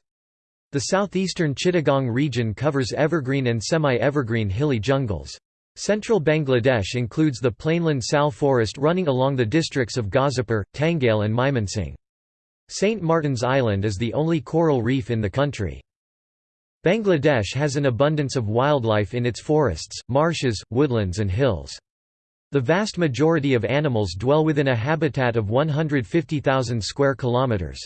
The southeastern Chittagong region covers evergreen and semi-evergreen hilly jungles. Central Bangladesh includes the plainland sal forest running along the districts of Gazipur, Tangail and Mymensingh. St. Martin's Island is the only coral reef in the country. Bangladesh has an abundance of wildlife in its forests, marshes, woodlands and hills. The vast majority of animals dwell within a habitat of 150,000 square kilometers.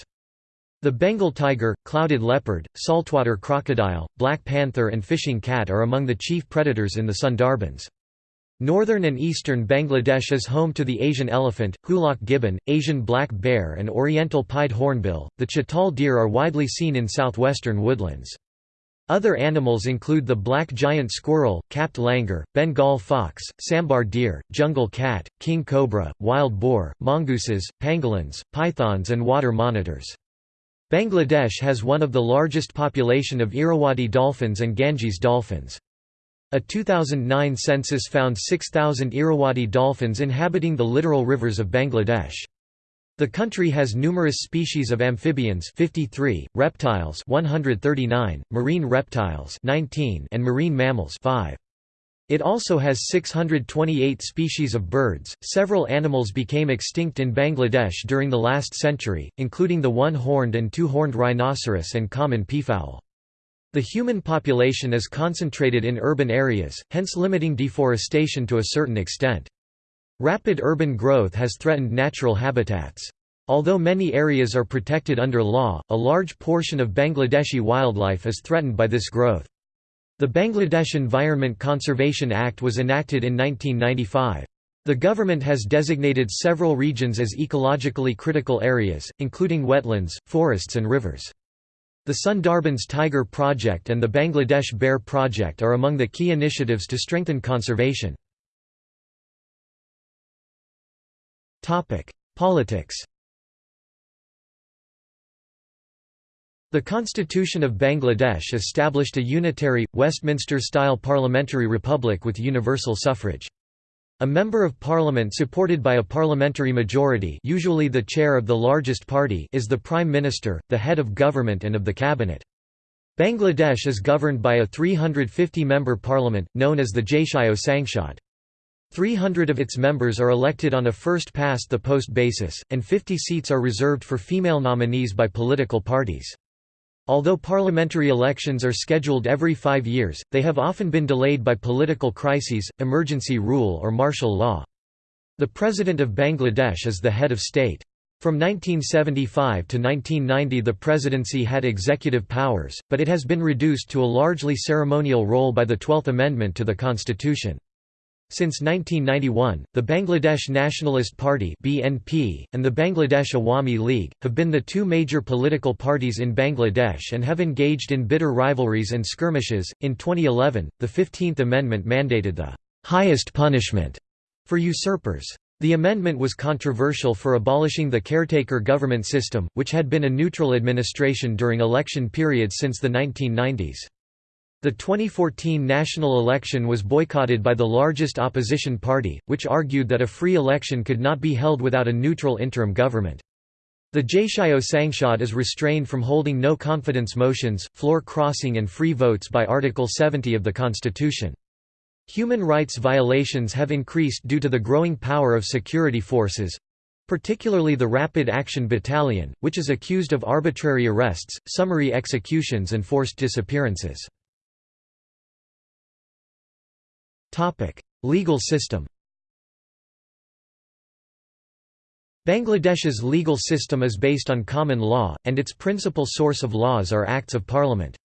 The Bengal tiger, clouded leopard, saltwater crocodile, black panther and fishing cat are among the chief predators in the Sundarbans. Northern and eastern Bangladesh is home to the Asian elephant, hoolock gibbon, Asian black bear and oriental pied hornbill. The chital deer are widely seen in southwestern woodlands. Other animals include the black giant squirrel, capped langur, Bengal fox, sambar deer, jungle cat, king cobra, wild boar, mongooses, pangolins, pythons and water monitors. Bangladesh has one of the largest population of Irrawaddy dolphins and Ganges dolphins. A 2009 census found 6,000 Irrawaddy dolphins inhabiting the littoral rivers of Bangladesh. The country has numerous species of amphibians 53, reptiles 139, marine reptiles 19 and marine mammals 5. It also has 628 species of birds. Several animals became extinct in Bangladesh during the last century, including the one horned and two horned rhinoceros and common peafowl. The human population is concentrated in urban areas, hence limiting deforestation to a certain extent. Rapid urban growth has threatened natural habitats. Although many areas are protected under law, a large portion of Bangladeshi wildlife is threatened by this growth. The Bangladesh Environment Conservation Act was enacted in 1995. The government has designated several regions as ecologically critical areas, including wetlands, forests and rivers. The Sundarbans Tiger Project and the Bangladesh Bear Project are among the key initiatives to strengthen conservation. Politics The Constitution of Bangladesh established a unitary, Westminster-style parliamentary republic with universal suffrage. A member of parliament supported by a parliamentary majority usually the chair of the largest party is the prime minister, the head of government and of the cabinet. Bangladesh is governed by a 350-member parliament, known as the Jatiya Sangsad. 300 of its members are elected on a first-past-the-post basis, and 50 seats are reserved for female nominees by political parties. Although parliamentary elections are scheduled every five years, they have often been delayed by political crises, emergency rule or martial law. The President of Bangladesh is the head of state. From 1975 to 1990 the presidency had executive powers, but it has been reduced to a largely ceremonial role by the Twelfth Amendment to the constitution. Since 1991, the Bangladesh Nationalist Party (BNP) and the Bangladesh Awami League have been the two major political parties in Bangladesh and have engaged in bitter rivalries and skirmishes. In 2011, the 15th Amendment mandated the highest punishment for usurpers. The amendment was controversial for abolishing the caretaker government system, which had been a neutral administration during election periods since the 1990s. The 2014 national election was boycotted by the largest opposition party, which argued that a free election could not be held without a neutral interim government. The Jatiya Sangsad is restrained from holding no confidence motions, floor crossing and free votes by Article 70 of the Constitution. Human rights violations have increased due to the growing power of security forces, particularly the Rapid Action Battalion, which is accused of arbitrary arrests, summary executions and forced disappearances. Legal system Bangladesh's legal system is based on common law, and its principal source of laws are Acts of Parliament.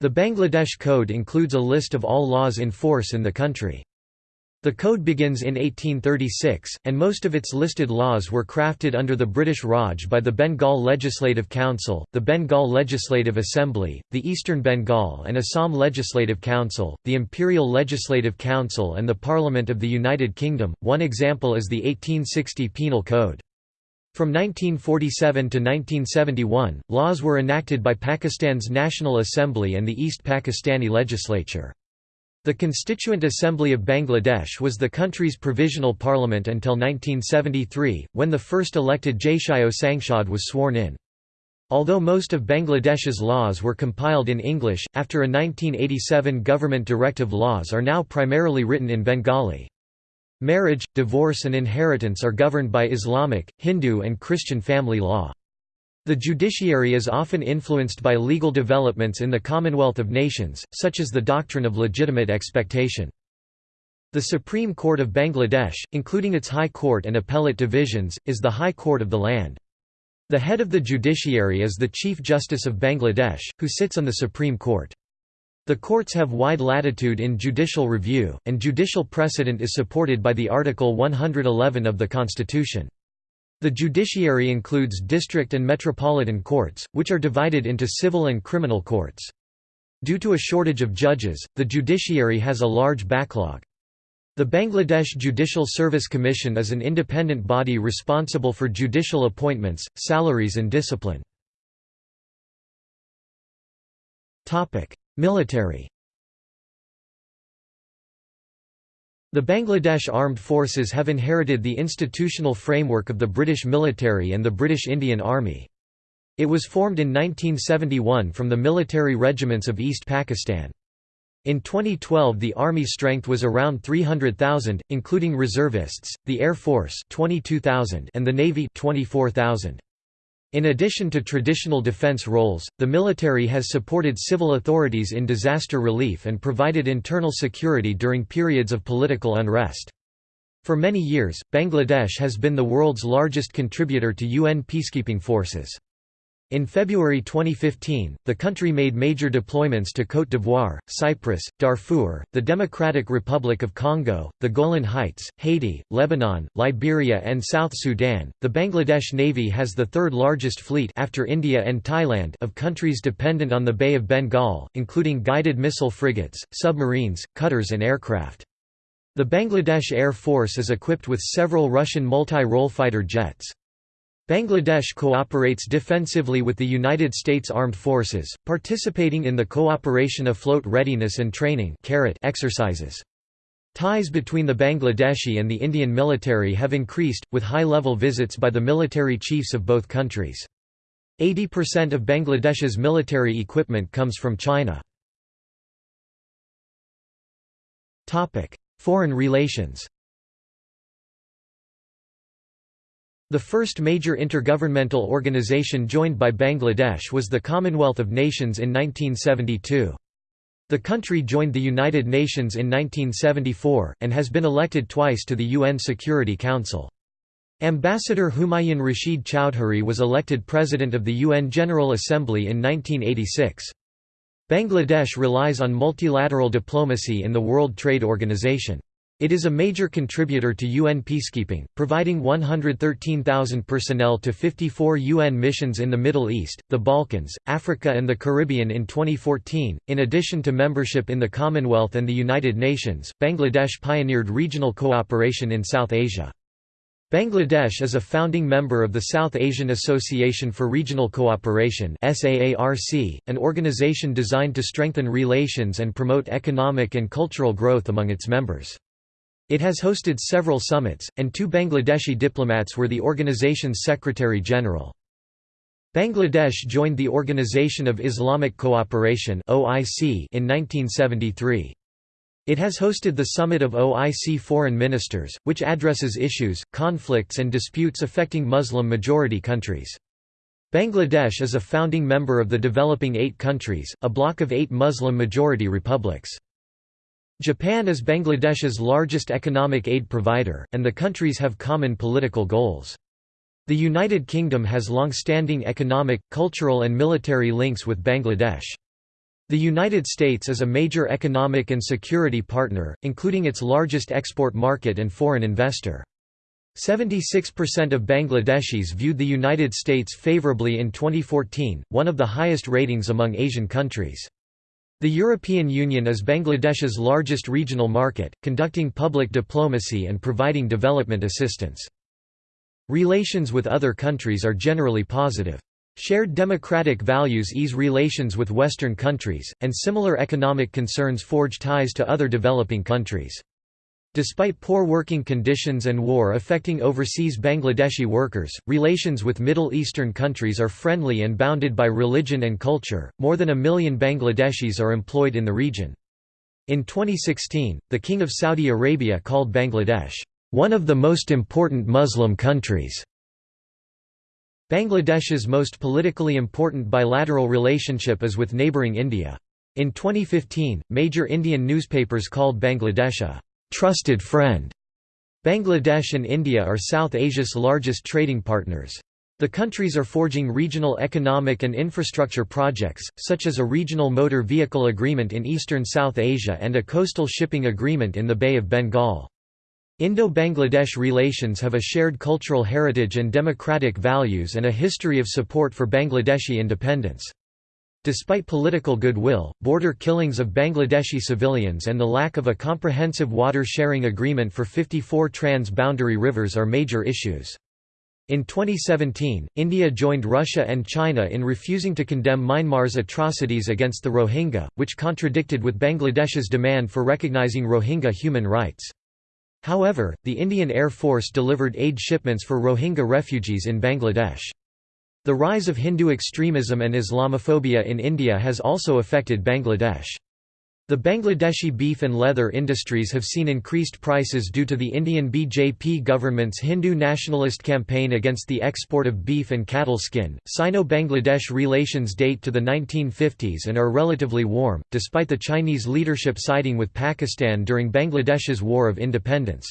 The Bangladesh Code includes a list of all laws in force in the country. The code begins in 1836, and most of its listed laws were crafted under the British Raj by the Bengal Legislative Council, the Bengal Legislative Assembly, the Eastern Bengal and Assam Legislative Council, the Imperial Legislative Council and the Parliament of the United Kingdom. One example is the 1860 Penal Code. From 1947 to 1971, laws were enacted by Pakistan's National Assembly and the East Pakistani legislature. The Constituent Assembly of Bangladesh was the country's provisional parliament until 1973, when the first elected Jatiyo Sangshad was sworn in. Although most of Bangladesh's laws were compiled in English, after a 1987 government directive laws are now primarily written in Bengali. Marriage, divorce and inheritance are governed by Islamic, Hindu and Christian family law. The judiciary is often influenced by legal developments in the Commonwealth of Nations, such as the doctrine of legitimate expectation. The Supreme Court of Bangladesh, including its High Court and appellate divisions, is the High Court of the land. The head of the judiciary is the Chief Justice of Bangladesh, who sits on the Supreme Court. The courts have wide latitude in judicial review, and judicial precedent is supported by the Article 111 of the Constitution. The judiciary includes district and metropolitan courts, which are divided into civil and criminal courts. Due to a shortage of judges, the judiciary has a large backlog. The Bangladesh Judicial Service Commission is an independent body responsible for judicial appointments, salaries and discipline. Military The Bangladesh Armed Forces have inherited the institutional framework of the British military and the British Indian Army. It was formed in 1971 from the military regiments of East Pakistan. In 2012 the Army strength was around 300,000, including reservists, the Air Force 22,000 and the Navy 24,000. In addition to traditional defense roles, the military has supported civil authorities in disaster relief and provided internal security during periods of political unrest. For many years, Bangladesh has been the world's largest contributor to UN peacekeeping forces. In February 2015, the country made major deployments to Côte d'Ivoire, Cyprus, Darfur, the Democratic Republic of Congo, the Golan Heights, Haiti, Lebanon, Liberia, and South Sudan. The Bangladesh Navy has the third largest fleet after India and Thailand of countries dependent on the Bay of Bengal, including guided missile frigates, submarines, cutters, and aircraft. The Bangladesh Air Force is equipped with several Russian multi-role fighter jets. Bangladesh cooperates defensively with the United States Armed Forces, participating in the Cooperation Afloat Readiness and Training exercises. Ties between the Bangladeshi and the Indian military have increased, with high-level visits by the military chiefs of both countries. 80% of Bangladesh's military equipment comes from China. Foreign relations The first major intergovernmental organization joined by Bangladesh was the Commonwealth of Nations in 1972. The country joined the United Nations in 1974, and has been elected twice to the UN Security Council. Ambassador Humayun Rashid Chowdhury was elected President of the UN General Assembly in 1986. Bangladesh relies on multilateral diplomacy in the World Trade Organization. It is a major contributor to UN peacekeeping, providing 113,000 personnel to 54 UN missions in the Middle East, the Balkans, Africa, and the Caribbean in 2014. In addition to membership in the Commonwealth and the United Nations, Bangladesh pioneered regional cooperation in South Asia. Bangladesh is a founding member of the South Asian Association for Regional Cooperation an organization designed to strengthen relations and promote economic and cultural growth among its members. It has hosted several summits, and two Bangladeshi diplomats were the organization's Secretary-General. Bangladesh joined the Organization of Islamic Cooperation in 1973. It has hosted the Summit of OIC Foreign Ministers, which addresses issues, conflicts and disputes affecting Muslim-majority countries. Bangladesh is a founding member of the Developing Eight Countries, a bloc of eight Muslim-majority republics. Japan is Bangladesh's largest economic aid provider, and the countries have common political goals. The United Kingdom has long-standing economic, cultural and military links with Bangladesh. The United States is a major economic and security partner, including its largest export market and foreign investor. 76% of Bangladeshis viewed the United States favorably in 2014, one of the highest ratings among Asian countries. The European Union is Bangladesh's largest regional market, conducting public diplomacy and providing development assistance. Relations with other countries are generally positive. Shared democratic values ease relations with Western countries, and similar economic concerns forge ties to other developing countries. Despite poor working conditions and war affecting overseas Bangladeshi workers, relations with Middle Eastern countries are friendly and bounded by religion and culture. More than a million Bangladeshis are employed in the region. In 2016, the King of Saudi Arabia called Bangladesh, one of the most important Muslim countries. Bangladesh's most politically important bilateral relationship is with neighbouring India. In 2015, major Indian newspapers called Bangladesh a trusted friend. Bangladesh and India are South Asia's largest trading partners. The countries are forging regional economic and infrastructure projects, such as a regional motor vehicle agreement in eastern South Asia and a coastal shipping agreement in the Bay of Bengal. Indo-Bangladesh relations have a shared cultural heritage and democratic values and a history of support for Bangladeshi independence. Despite political goodwill, border killings of Bangladeshi civilians and the lack of a comprehensive water-sharing agreement for 54 trans-boundary rivers are major issues. In 2017, India joined Russia and China in refusing to condemn Myanmar's atrocities against the Rohingya, which contradicted with Bangladesh's demand for recognizing Rohingya human rights. However, the Indian Air Force delivered aid shipments for Rohingya refugees in Bangladesh. The rise of Hindu extremism and Islamophobia in India has also affected Bangladesh. The Bangladeshi beef and leather industries have seen increased prices due to the Indian BJP government's Hindu nationalist campaign against the export of beef and cattle skin. Sino Bangladesh relations date to the 1950s and are relatively warm, despite the Chinese leadership siding with Pakistan during Bangladesh's War of Independence.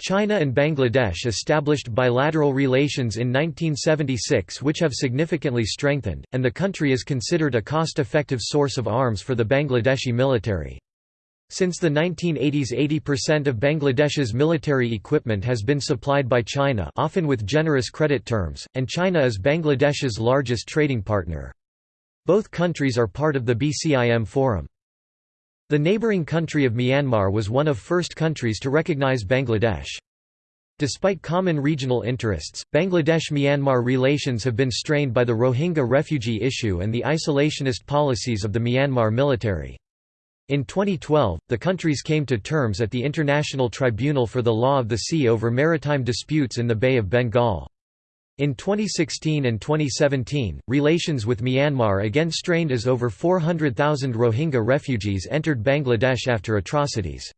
China and Bangladesh established bilateral relations in 1976 which have significantly strengthened, and the country is considered a cost-effective source of arms for the Bangladeshi military. Since the 1980s 80% of Bangladesh's military equipment has been supplied by China often with generous credit terms, and China is Bangladesh's largest trading partner. Both countries are part of the BCIM Forum. The neighbouring country of Myanmar was one of first countries to recognise Bangladesh. Despite common regional interests, Bangladesh–Myanmar relations have been strained by the Rohingya refugee issue and the isolationist policies of the Myanmar military. In 2012, the countries came to terms at the International Tribunal for the Law of the Sea over maritime disputes in the Bay of Bengal. In 2016 and 2017, relations with Myanmar again strained as over 400,000 Rohingya refugees entered Bangladesh after atrocities.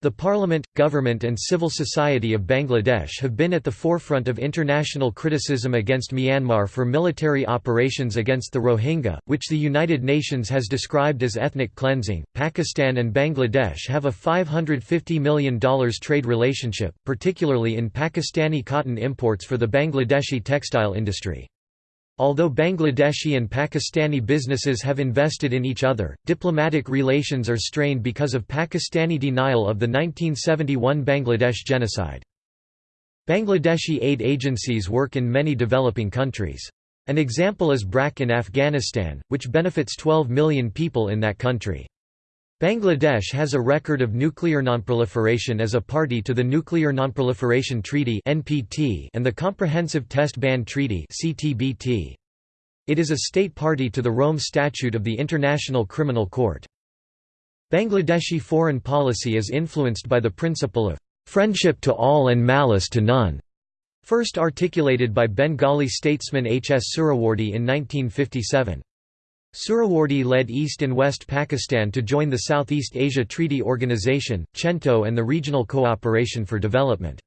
The parliament, government and civil society of Bangladesh have been at the forefront of international criticism against Myanmar for military operations against the Rohingya, which the United Nations has described as ethnic cleansing. Pakistan and Bangladesh have a $550 million trade relationship, particularly in Pakistani cotton imports for the Bangladeshi textile industry. Although Bangladeshi and Pakistani businesses have invested in each other, diplomatic relations are strained because of Pakistani denial of the 1971 Bangladesh genocide. Bangladeshi aid agencies work in many developing countries. An example is BRAC in Afghanistan, which benefits 12 million people in that country. Bangladesh has a record of nuclear nonproliferation as a party to the Nuclear Nonproliferation Treaty and the Comprehensive Test Ban Treaty It is a state party to the Rome Statute of the International Criminal Court. Bangladeshi foreign policy is influenced by the principle of "...friendship to all and malice to none", first articulated by Bengali statesman H. S. Suhrawardy in 1957. Suhrawardy led East and West Pakistan to join the Southeast Asia Treaty Organization, CENTO and the Regional Cooperation for Development.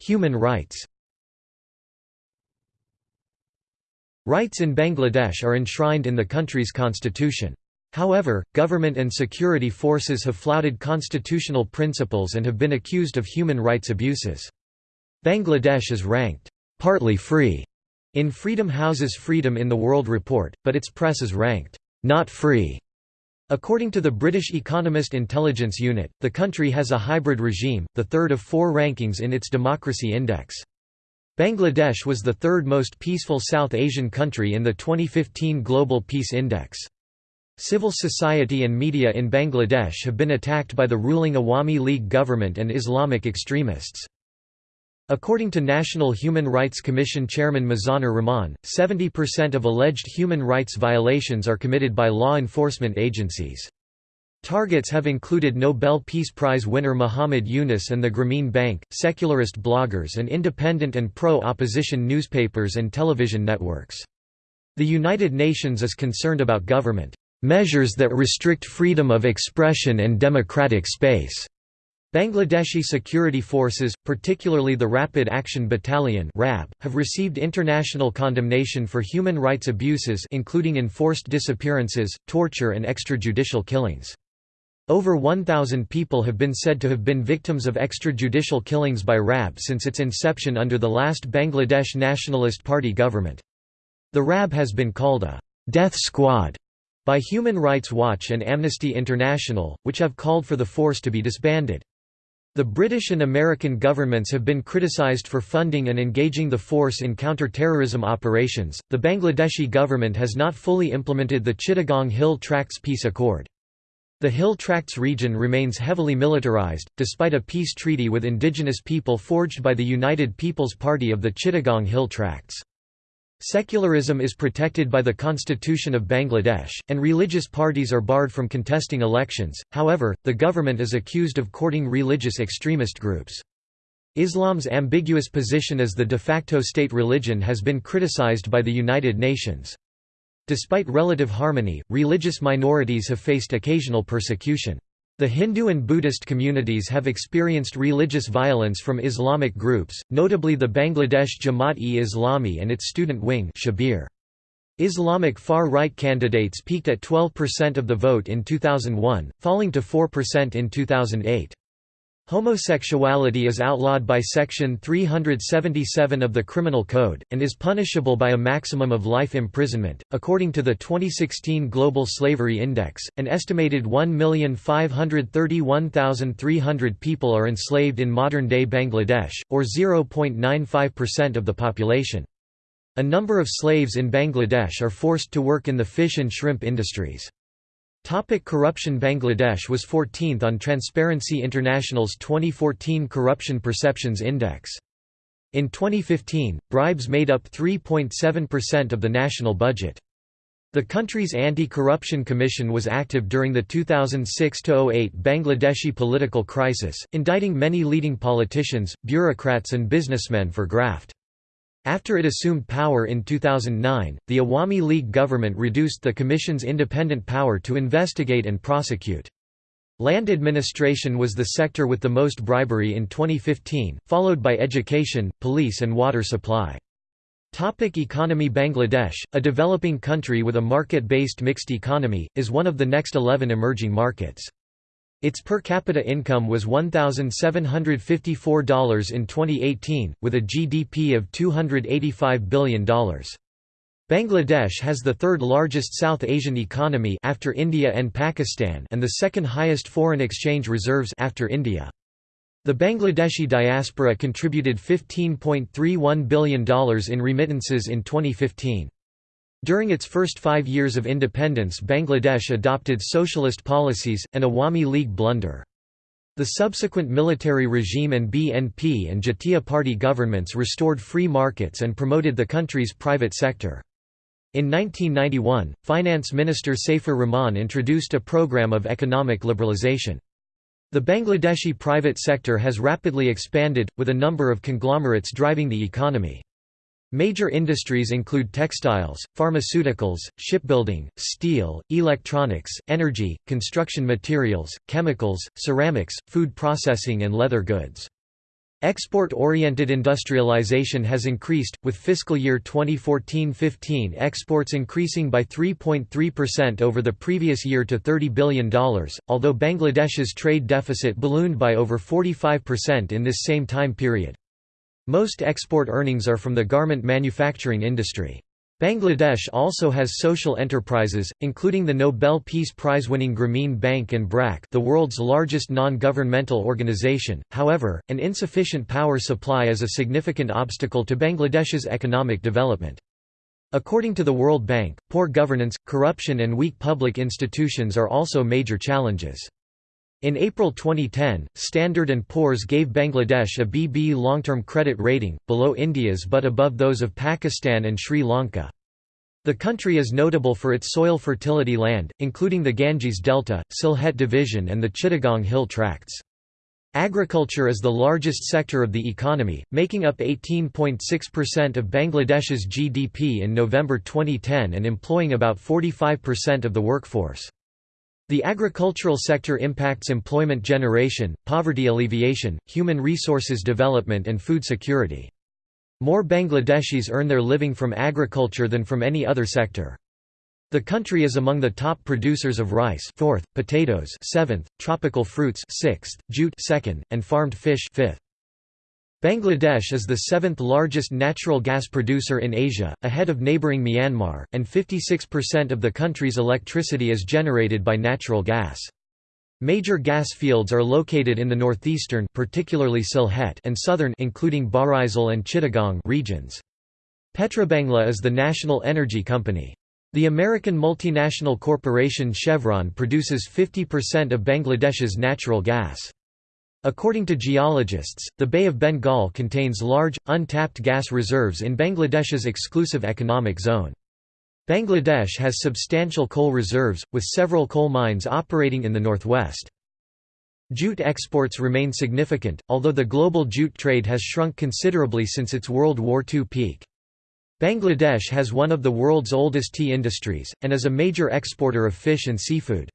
Human rights Rights in Bangladesh are enshrined in the country's constitution. However, government and security forces have flouted constitutional principles and have been accused of human rights abuses. Bangladesh is ranked, partly free In Freedom House's Freedom in the World report, but its press is ranked, "...not free." According to the British Economist Intelligence Unit, the country has a hybrid regime, the third of four rankings in its democracy index. Bangladesh was the third most peaceful South Asian country in the 2015 Global Peace Index. Civil society and media in Bangladesh have been attacked by the ruling Awami League government and Islamic extremists. According to National Human Rights Commission Chairman Mizanur Rahman, 70% of alleged human rights violations are committed by law enforcement agencies. Targets have included Nobel Peace Prize winner Muhammad Yunus and the Grameen Bank, secularist bloggers and independent and pro-opposition newspapers and television networks. The United Nations is concerned about government measures that restrict freedom of expression and democratic space. Bangladeshi security forces, particularly the Rapid Action Battalion (RAB), have received international condemnation for human rights abuses including enforced disappearances, torture and extrajudicial killings. Over 1,000 people have been said to have been victims of extrajudicial killings by RAB since its inception under the last Bangladesh Nationalist Party government. The RAB has been called a «death squad» by Human Rights Watch and Amnesty International, which have called for the force to be disbanded. The British and American governments have been criticized for funding and engaging the force in counter-terrorism operations. The Bangladeshi government has not fully implemented the Chittagong Hill Tracts Peace Accord. The Hill Tracts region remains heavily militarized, despite a peace treaty with indigenous people forged by the United People's Party of the Chittagong Hill Tracts. Secularism is protected by the Constitution of Bangladesh, and religious parties are barred from contesting elections, however, the government is accused of courting religious extremist groups. Islam's ambiguous position as the de facto state religion has been criticized by the United Nations. Despite relative harmony, religious minorities have faced occasional persecution. The Hindu and Buddhist communities have experienced religious violence from Islamic groups, notably the Bangladesh Jamaat-e-Islami and its student wing Shibir. Islamic far-right candidates peaked at 12% of the vote in 2001, falling to 4% in 2008. Homosexuality is outlawed by Section 377 of the Criminal Code, and is punishable by a maximum of life imprisonment. According to the 2016 Global Slavery Index, an estimated 1,531,300 people are enslaved in modern day Bangladesh, or 0.95% of the population. A number of slaves in Bangladesh are forced to work in the fish and shrimp industries. Topic corruption Bangladesh was 14th on Transparency International's 2014 Corruption Perceptions Index. In 2015, bribes made up 3.7% of the national budget. The country's Anti-Corruption Commission was active during the 2006–08 Bangladeshi political crisis, indicting many leading politicians, bureaucrats and businessmen for graft. After it assumed power in 2009, the Awami League government reduced the Commission's independent power to investigate and prosecute. Land administration was the sector with the most bribery in 2015, followed by education, police and water supply. Topic economy Bangladesh, a developing country with a market-based mixed economy, is one of the next 11 emerging markets. Its per capita income was $1,754 in 2018, with a GDP of $285 billion. Bangladesh has the third largest South Asian economy after India and Pakistan and the second highest foreign exchange reserves after India. The Bangladeshi diaspora contributed $15.31 billion in remittances in 2015. During its first five years of independence Bangladesh adopted socialist policies, an Awami League blunder. The subsequent military regime and BNP and Jatiya Party governments restored free markets and promoted the country's private sector. In 1991, Finance Minister Saifur Rahman introduced a program of economic liberalization. The Bangladeshi private sector has rapidly expanded, with a number of conglomerates driving the economy. Major industries include textiles, pharmaceuticals, shipbuilding, steel, electronics, energy, construction materials, chemicals, ceramics, food processing and leather goods. Export-oriented industrialization has increased, with fiscal year 2014-15 exports increasing by 3.3% over the previous year to $30 billion, although Bangladesh's trade deficit ballooned by over 45% in this same time period. Most export earnings are from the garment manufacturing industry. Bangladesh also has social enterprises, including the Nobel Peace Prize-winning Grameen Bank and BRAC the world's largest non-governmental organization, however, an insufficient power supply is a significant obstacle to Bangladesh's economic development. According to the World Bank, poor governance, corruption and weak public institutions are also major challenges. In April 2010, Standard & Poor's gave Bangladesh a BB long-term credit rating, below India's but above those of Pakistan and Sri Lanka. The country is notable for its soil fertility land, including the Ganges Delta, Sylhet Division and the Chittagong Hill Tracts. Agriculture is the largest sector of the economy, making up 18.6% of Bangladesh's GDP in November 2010 and employing about 45% of the workforce. The agricultural sector impacts employment generation, poverty alleviation, human resources development and food security. More Bangladeshis earn their living from agriculture than from any other sector. The country is among the top producers of rice 4th, potatoes 7th, tropical fruits 6th, jute 2nd, and farmed fish 5th. Bangladesh is the seventh largest natural gas producer in Asia, ahead of neighbouring Myanmar, and 56% of the country's electricity is generated by natural gas. Major gas fields are located in the northeastern particularly Sylhet and southern including Barisal and Chittagong regions. Petrobangla is the national energy company. The American multinational corporation Chevron produces 50% of Bangladesh's natural gas. According to geologists, the Bay of Bengal contains large, untapped gas reserves in Bangladesh's exclusive economic zone. Bangladesh has substantial coal reserves, with several coal mines operating in the northwest. Jute exports remain significant, although the global jute trade has shrunk considerably since its World War II peak. Bangladesh has one of the world's oldest tea industries, and is a major exporter of fish and seafood.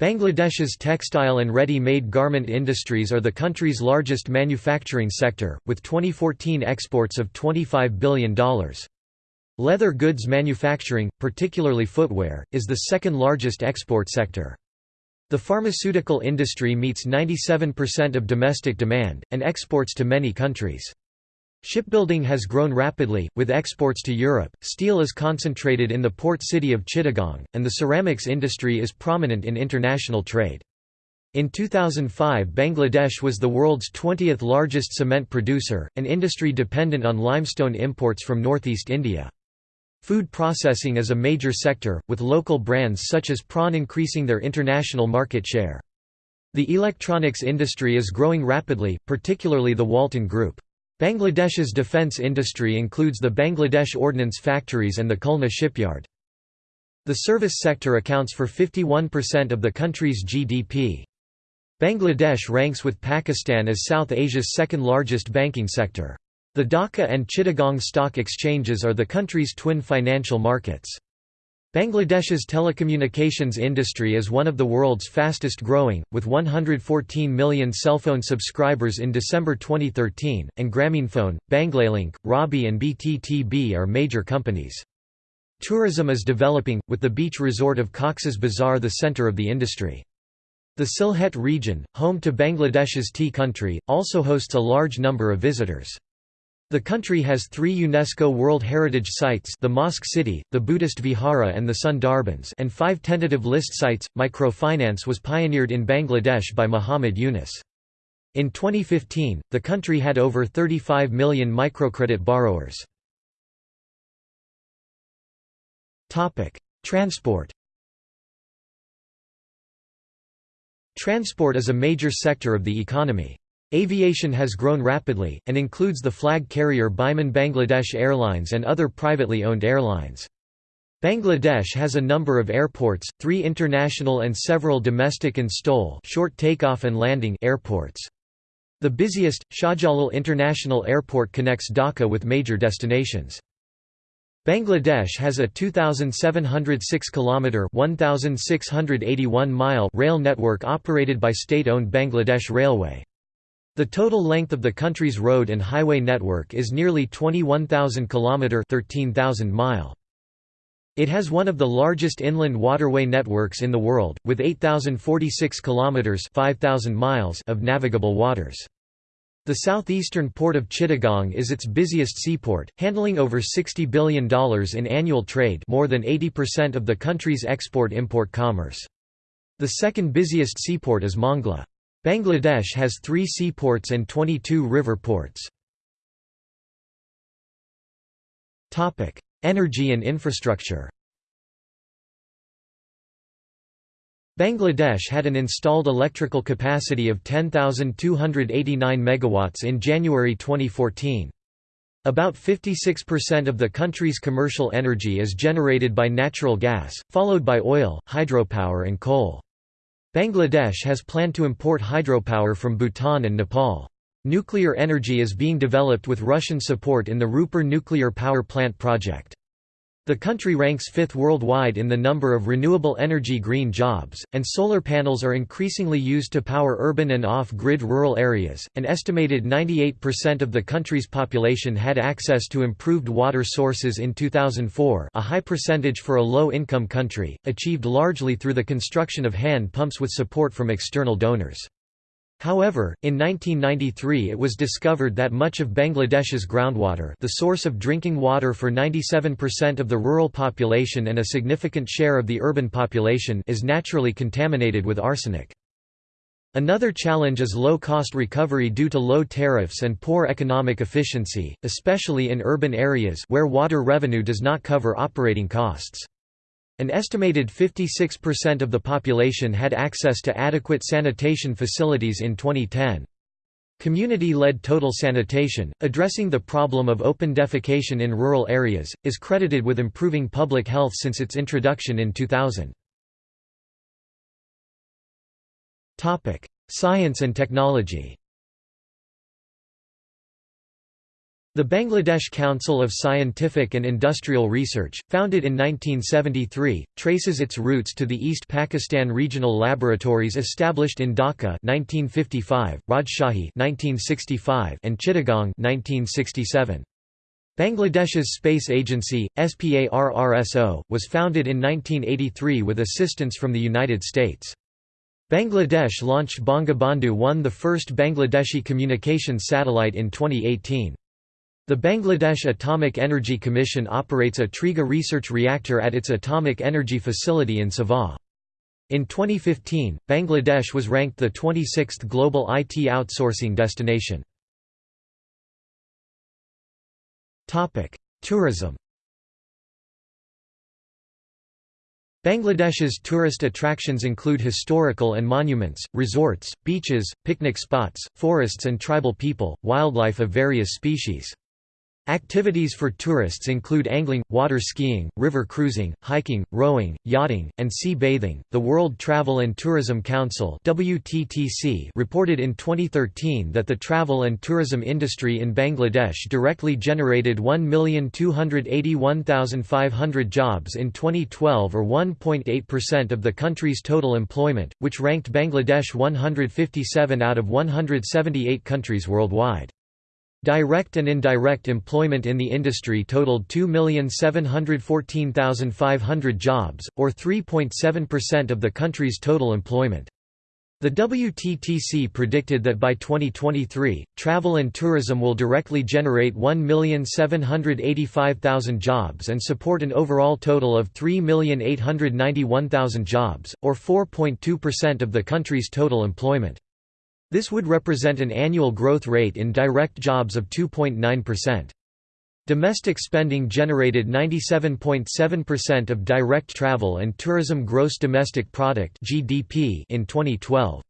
Bangladesh's textile and ready-made garment industries are the country's largest manufacturing sector, with 2014 exports of $25 billion. Leather goods manufacturing, particularly footwear, is the second largest export sector. The pharmaceutical industry meets 97% of domestic demand, and exports to many countries. Shipbuilding has grown rapidly, with exports to Europe, steel is concentrated in the port city of Chittagong, and the ceramics industry is prominent in international trade. In 2005 Bangladesh was the world's 20th largest cement producer, an industry dependent on limestone imports from northeast India. Food processing is a major sector, with local brands such as PRAN increasing their international market share. The electronics industry is growing rapidly, particularly the Walton Group. Bangladesh's defence industry includes the Bangladesh Ordnance Factories and the Khulna shipyard. The service sector accounts for 51% of the country's GDP. Bangladesh ranks with Pakistan as South Asia's second largest banking sector. The Dhaka and Chittagong stock exchanges are the country's twin financial markets. Bangladesh's telecommunications industry is one of the world's fastest growing, with 114 million cellphone subscribers in December 2013, and Grameenphone, Banglalink, Robi and BTTB are major companies. Tourism is developing, with the beach resort of Cox's Bazar the center of the industry. The Sylhet region, home to Bangladesh's tea country, also hosts a large number of visitors. The country has three UNESCO World Heritage Sites the Mosque City, the Buddhist Vihara and the Sundarbans and five tentative list sites. Microfinance was pioneered in Bangladesh by Muhammad Yunus. In 2015, the country had over 35 million microcredit borrowers. Transport Transport is a major sector of the economy. Aviation has grown rapidly, and includes the flag carrier Biman Bangladesh Airlines and other privately owned airlines. Bangladesh has a number of airports, three international and several domestic and STOL short takeoff and landing airports. The busiest, Shahjalal International Airport connects Dhaka with major destinations. Bangladesh has a 2,706 kilometre 1,681 mile rail network operated by state-owned Bangladesh Railway. The total length of the country's road and highway network is nearly 21,000 km 13,000 mile. It has one of the largest inland waterway networks in the world, with 8,046 km 5,000 miles of navigable waters. The southeastern port of Chittagong is its busiest seaport, handling over $60 billion in annual trade more than 80% of the country's export-import commerce. The second busiest seaport is Mongla. Bangladesh has three seaports and 22 river ports. Energy and infrastructure Bangladesh had an installed electrical capacity of 10,289 megawatts in January 2014. About 56% of the country's commercial energy is generated by natural gas, followed by oil, hydropower and coal. Bangladesh has planned to import hydropower from Bhutan and Nepal. Nuclear energy is being developed with Russian support in the Rooppur nuclear power plant project. The country ranks fifth worldwide in the number of renewable energy green jobs, and solar panels are increasingly used to power urban and off-grid rural areas. An estimated 98% of the country's population had access to improved water sources in 2004, a high percentage for a low-income country, achieved largely through the construction of hand pumps with support from external donors. However, in 1993 it was discovered that much of Bangladesh's groundwater the source of drinking water for 97% of the rural population and a significant share of the urban population is naturally contaminated with arsenic. Another challenge is low-cost recovery due to low tariffs and poor economic efficiency, especially in urban areas where water revenue does not cover operating costs. An estimated 56% of the population had access to adequate sanitation facilities in 2010. Community-led total sanitation, addressing the problem of open defecation in rural areas, is credited with improving public health since its introduction in 2000. Science and technology The Bangladesh Council of Scientific and Industrial Research, founded in 1973, traces its roots to the East Pakistan Regional Laboratories established in Dhaka 1955, Rajshahi 1965, and Chittagong 1967. Bangladesh's space agency, SPARRSO, was founded in 1983 with assistance from the United States. Bangladesh launched Bangabandhu 1 the first Bangladeshi communications satellite in 2018. The Bangladesh Atomic Energy Commission operates a Triga research reactor at its atomic energy facility in Savar. In 2015, Bangladesh was ranked the 26th global IT outsourcing destination. Tourism Bangladesh's tourist attractions include historical and monuments, resorts, beaches, picnic spots, forests and tribal people, wildlife of various species. Activities for tourists include angling, water skiing, river cruising, hiking, rowing, yachting, and sea bathing. The World Travel and Tourism Council (WTTC) reported in 2013 that the travel and tourism industry in Bangladesh directly generated 1,281,500 jobs in 2012 or 1.8% of the country's total employment, which ranked Bangladesh 157 out of 178 countries worldwide. Direct and indirect employment in the industry totaled 2,714,500 jobs, or 3.7% of the country's total employment. The WTTC predicted that by 2023, travel and tourism will directly generate 1,785,000 jobs and support an overall total of 3,891,000 jobs, or 4.2% of the country's total employment. This would represent an annual growth rate in direct jobs of 2.9%. Domestic spending generated 97.7% of direct travel and tourism gross domestic product (GDP) in 2012.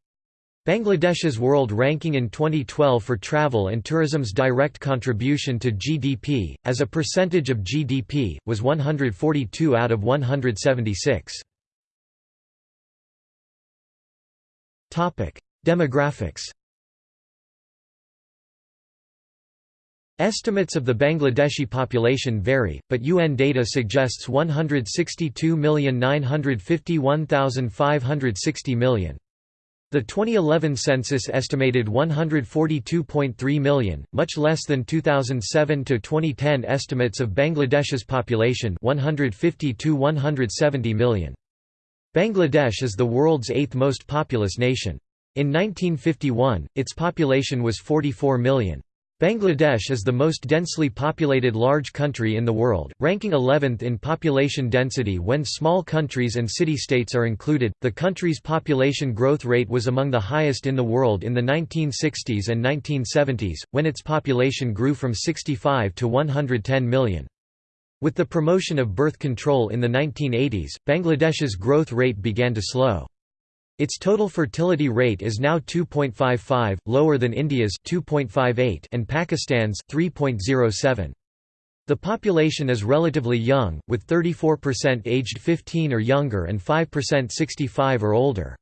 Bangladesh's world ranking in 2012 for travel and tourism's direct contribution to GDP, as a percentage of GDP, was 142 out of 176. Demographics Estimates of the Bangladeshi population vary, but UN data suggests 162,951,560 million. The 2011 census estimated 142.3 million, much less than 2007 to 2010 estimates of Bangladesh's population 150 to 170 million. Bangladesh is the world's eighth most populous nation. In 1951, its population was 44 million. Bangladesh is the most densely populated large country in the world, ranking 11th in population density when small countries and city-states are included. The country's population growth rate was among the highest in the world in the 1960s and 1970s, when its population grew from 65 to 110 million. With the promotion of birth control in the 1980s, Bangladesh's growth rate began to slow. Its total fertility rate is now 2.55, lower than India's 2.58 and Pakistan's 3.07. The population is relatively young, with 34% aged 15 or younger and 5% 65 or older.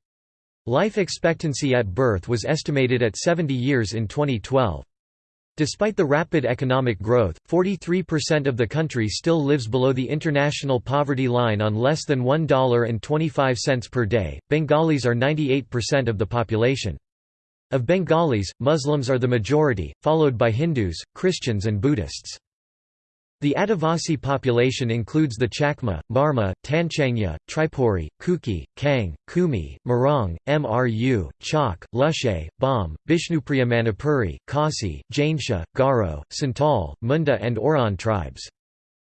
Life expectancy at birth was estimated at 70 years in 2012. Despite the rapid economic growth, 43% of the country still lives below the international poverty line on less than $1.25 per day. Bengalis are 98% of the population. Of Bengalis, Muslims are the majority, followed by Hindus, Christians and Buddhists. The Adivasi population includes the Chakma, Marma, Tanchangya, Tripuri, Kuki, Kang, Kumi, Morong, Mru, Chak, Lushe, Bam, Bishnupriya Manipuri, Khasi, Jainsha, Garo, Santal, Munda and Oraon tribes.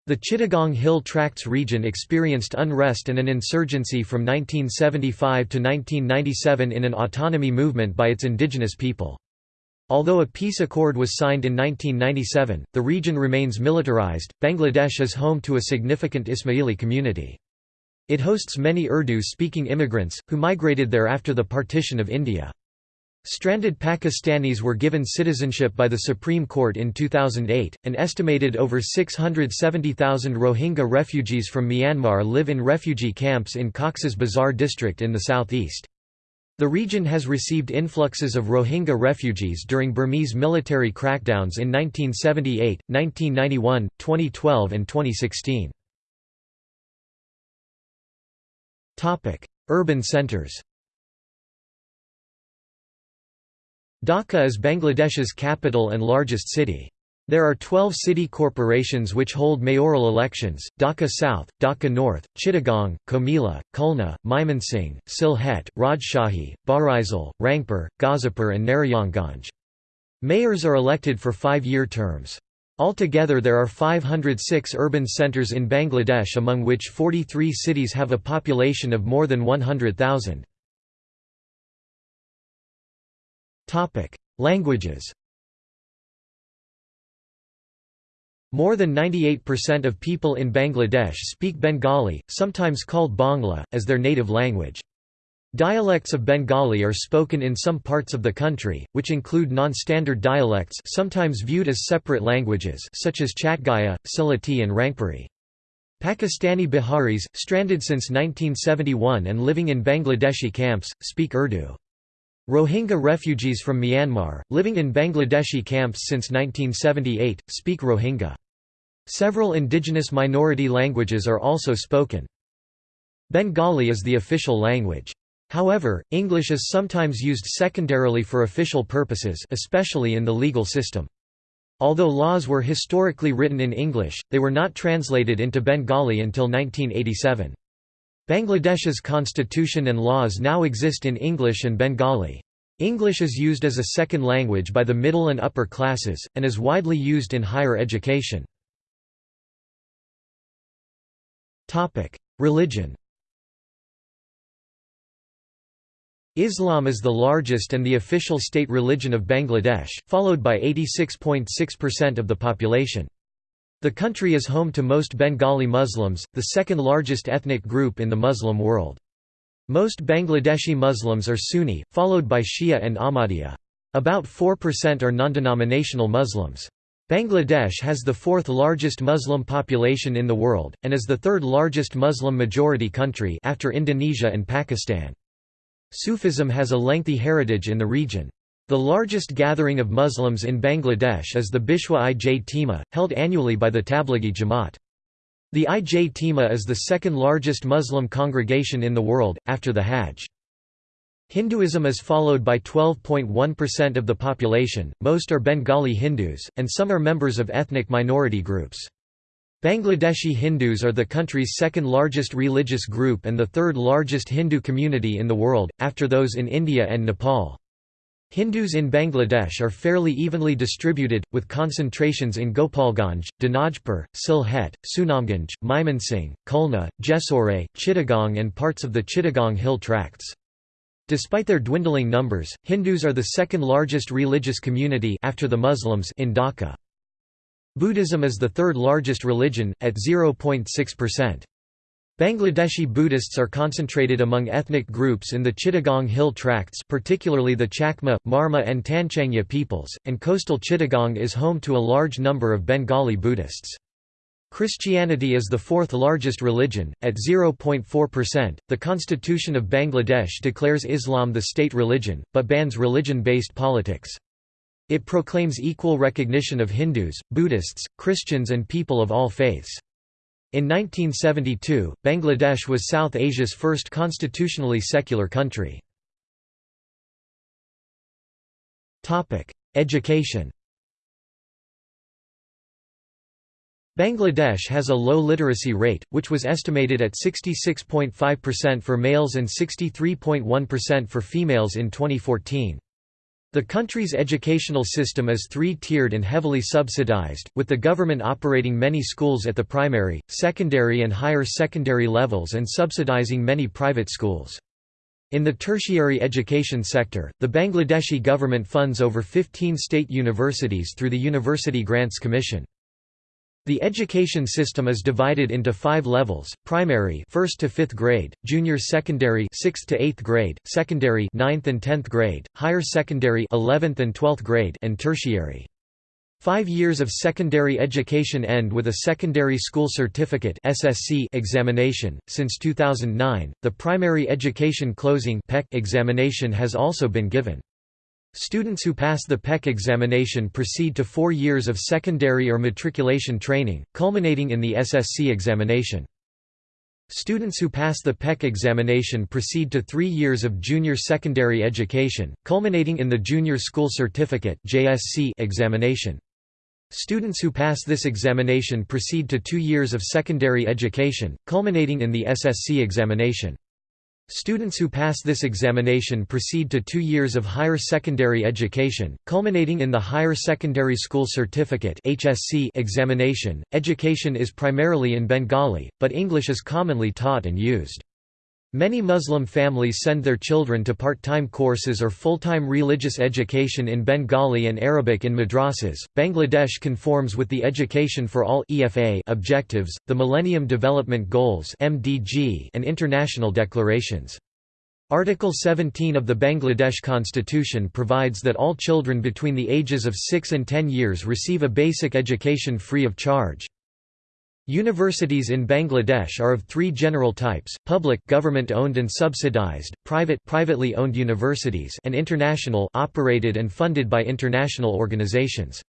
The Chittagong Hill Tracts region experienced unrest and an insurgency from 1975 to 1997 in an autonomy movement by its indigenous people. Although a peace accord was signed in 1997, the region remains militarized. Bangladesh is home to a significant Ismaili community. It hosts many Urdu speaking immigrants, who migrated there after the partition of India. Stranded Pakistanis were given citizenship by the Supreme Court in 2008. An estimated over 670,000 Rohingya refugees from Myanmar live in refugee camps in Cox's Bazar district in the southeast. The region has received influxes of Rohingya refugees during Burmese military crackdowns in 1978, 1991, 2012 and 2016. Urban centers Dhaka is Bangladesh's capital and largest city. There are 12 city corporations which hold mayoral elections, Dhaka South, Dhaka North, Chittagong, Comilla, Khulna, Mymensingh, Sylhet, Rajshahi, Barisal, Rangpur, Gazipur and Narayanganj. Mayors are elected for five-year terms. Altogether there are 506 urban centres in Bangladesh among which 43 cities have a population of more than 100,000. Languages More than 98% of people in Bangladesh speak Bengali, sometimes called Bangla, as their native language. Dialects of Bengali are spoken in some parts of the country, which include non-standard dialects sometimes viewed as separate languages such as Chatgaya, Sylheti and Rangpuri. Pakistani Biharis, stranded since 1971 and living in Bangladeshi camps, speak Urdu. Rohingya refugees from Myanmar, living in Bangladeshi camps since 1978, speak Rohingya. Several indigenous minority languages are also spoken. Bengali is the official language. However, English is sometimes used secondarily for official purposes especially in the legal system. Although laws were historically written in English, they were not translated into Bengali until 1987. Bangladesh's constitution and laws now exist in English and Bengali. English is used as a second language by the middle and upper classes, and is widely used in higher education. Religion Islam is the largest and the official state religion of Bangladesh, followed by 86.6% of the population. The country is home to most Bengali Muslims, the second largest ethnic group in the Muslim world. Most Bangladeshi Muslims are Sunni, followed by Shia and Ahmadiyya. About 4% are non-denominational Muslims. Bangladesh has the fourth largest Muslim population in the world, and is the third largest Muslim-majority country after Indonesia and Pakistan. Sufism has a lengthy heritage in the region. The largest gathering of Muslims in Bangladesh is the Bishwa Ijtima, held annually by the Tablighi Jamaat. The Ijtima is the second largest Muslim congregation in the world, after the Hajj. Hinduism is followed by 12.1% of the population, most are Bengali Hindus, and some are members of ethnic minority groups. Bangladeshi Hindus are the country's second largest religious group and the third largest Hindu community in the world, after those in India and Nepal. Hindus in Bangladesh are fairly evenly distributed, with concentrations in Gopalganj, Dinajpur, Sylhet, Sunamganj, Mymensingh, Khulna, Jessore, Chittagong and parts of the Chittagong Hill Tracts. Despite their dwindling numbers, Hindus are the second largest religious community after the Muslims in Dhaka. Buddhism is the third largest religion, at 0.6%. Bangladeshi Buddhists are concentrated among ethnic groups in the Chittagong Hill Tracts particularly the Chakma, Marma and Tanchangya peoples, and coastal Chittagong is home to a large number of Bengali Buddhists. Christianity is the fourth largest religion, at 0.4%. The Constitution of Bangladesh declares Islam the state religion, but bans religion based politics. It proclaims equal recognition of Hindus, Buddhists, Christians and people of all faiths. In 1972, Bangladesh was South Asia's first constitutionally secular country. Education Bangladesh has a low literacy rate, which was estimated at 66.5% for males and 63.1% for females in 2014. The country's educational system is three-tiered and heavily subsidized, with the government operating many schools at the primary, secondary and higher secondary levels and subsidizing many private schools. In the tertiary education sector, the Bangladeshi government funds over 15 state universities through the University Grants Commission. The education system is divided into five levels: primary, first to fifth grade; junior secondary, sixth to eighth grade; secondary, ninth and tenth grade; higher secondary, eleventh and twelfth grade; and tertiary. Five years of secondary education end with a Secondary School Certificate (SSC) examination. Since 2009, the Primary Education Closing (PEC) examination has also been given. Students who pass the PEC examination proceed to four years of secondary or matriculation training, culminating in the SSC examination. Students who pass the PEC examination proceed to three years of junior secondary education, culminating in the Junior School Certificate examination. Students who pass this examination proceed to two years of secondary education, culminating in the SSC examination. Students who pass this examination proceed to two years of higher secondary education, culminating in the Higher Secondary School Certificate examination. Education is primarily in Bengali, but English is commonly taught and used. Many Muslim families send their children to part-time courses or full-time religious education in Bengali and Arabic in madrasas. Bangladesh conforms with the Education for All (EFA) objectives, the Millennium Development Goals (MDG), and international declarations. Article 17 of the Bangladesh Constitution provides that all children between the ages of 6 and 10 years receive a basic education free of charge. Universities in Bangladesh are of three general types, public government-owned and subsidized, private privately owned universities and international operated and funded by international organizations.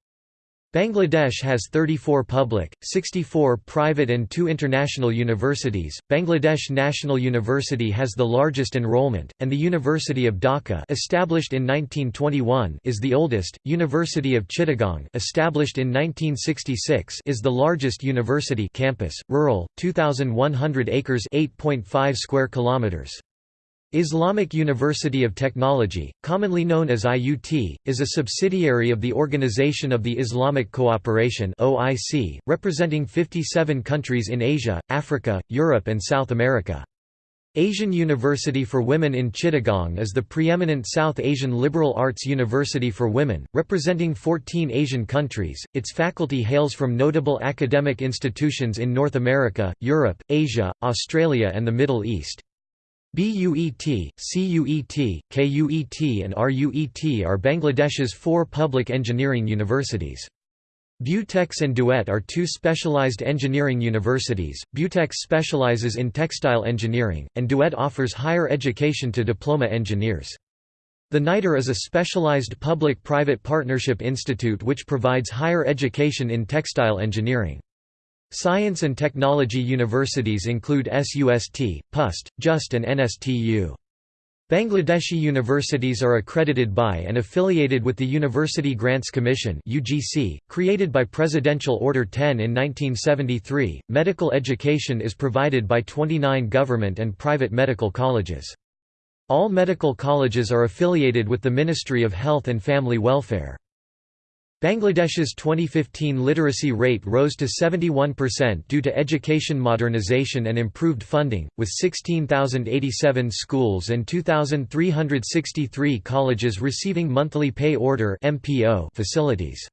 Bangladesh has 34 public, 64 private and 2 international universities. Bangladesh National University has the largest enrollment, and the University of Dhaka, established in 1921, is the oldest. University of Chittagong, established in 1966, is the largest university campus, rural, 2100 acres, 8.5 square kilometers. Islamic University of Technology, commonly known as IUT, is a subsidiary of the Organization of the Islamic Cooperation (OIC), representing 57 countries in Asia, Africa, Europe and South America. Asian University for Women in Chittagong is the preeminent South Asian liberal arts university for women, representing 14 Asian countries. Its faculty hails from notable academic institutions in North America, Europe, Asia, Australia and the Middle East. BUET, CUET, KUET and RUET are Bangladesh's four public engineering universities. Butex and Duet are two specialized engineering universities. Butex specializes in textile engineering, and Duet offers higher education to diploma engineers. The NITER is a specialized public-private partnership institute which provides higher education in textile engineering. Science and technology universities include SUST, PUST, JUST and NSTU. Bangladeshi universities are accredited by and affiliated with the University Grants Commission (UGC), created by Presidential Order 10 in 1973. Medical education is provided by 29 government and private medical colleges. All medical colleges are affiliated with the Ministry of Health and Family Welfare. Bangladesh's 2015 literacy rate rose to 71% due to education modernization and improved funding, with 16,087 schools and 2,363 colleges receiving monthly pay order facilities.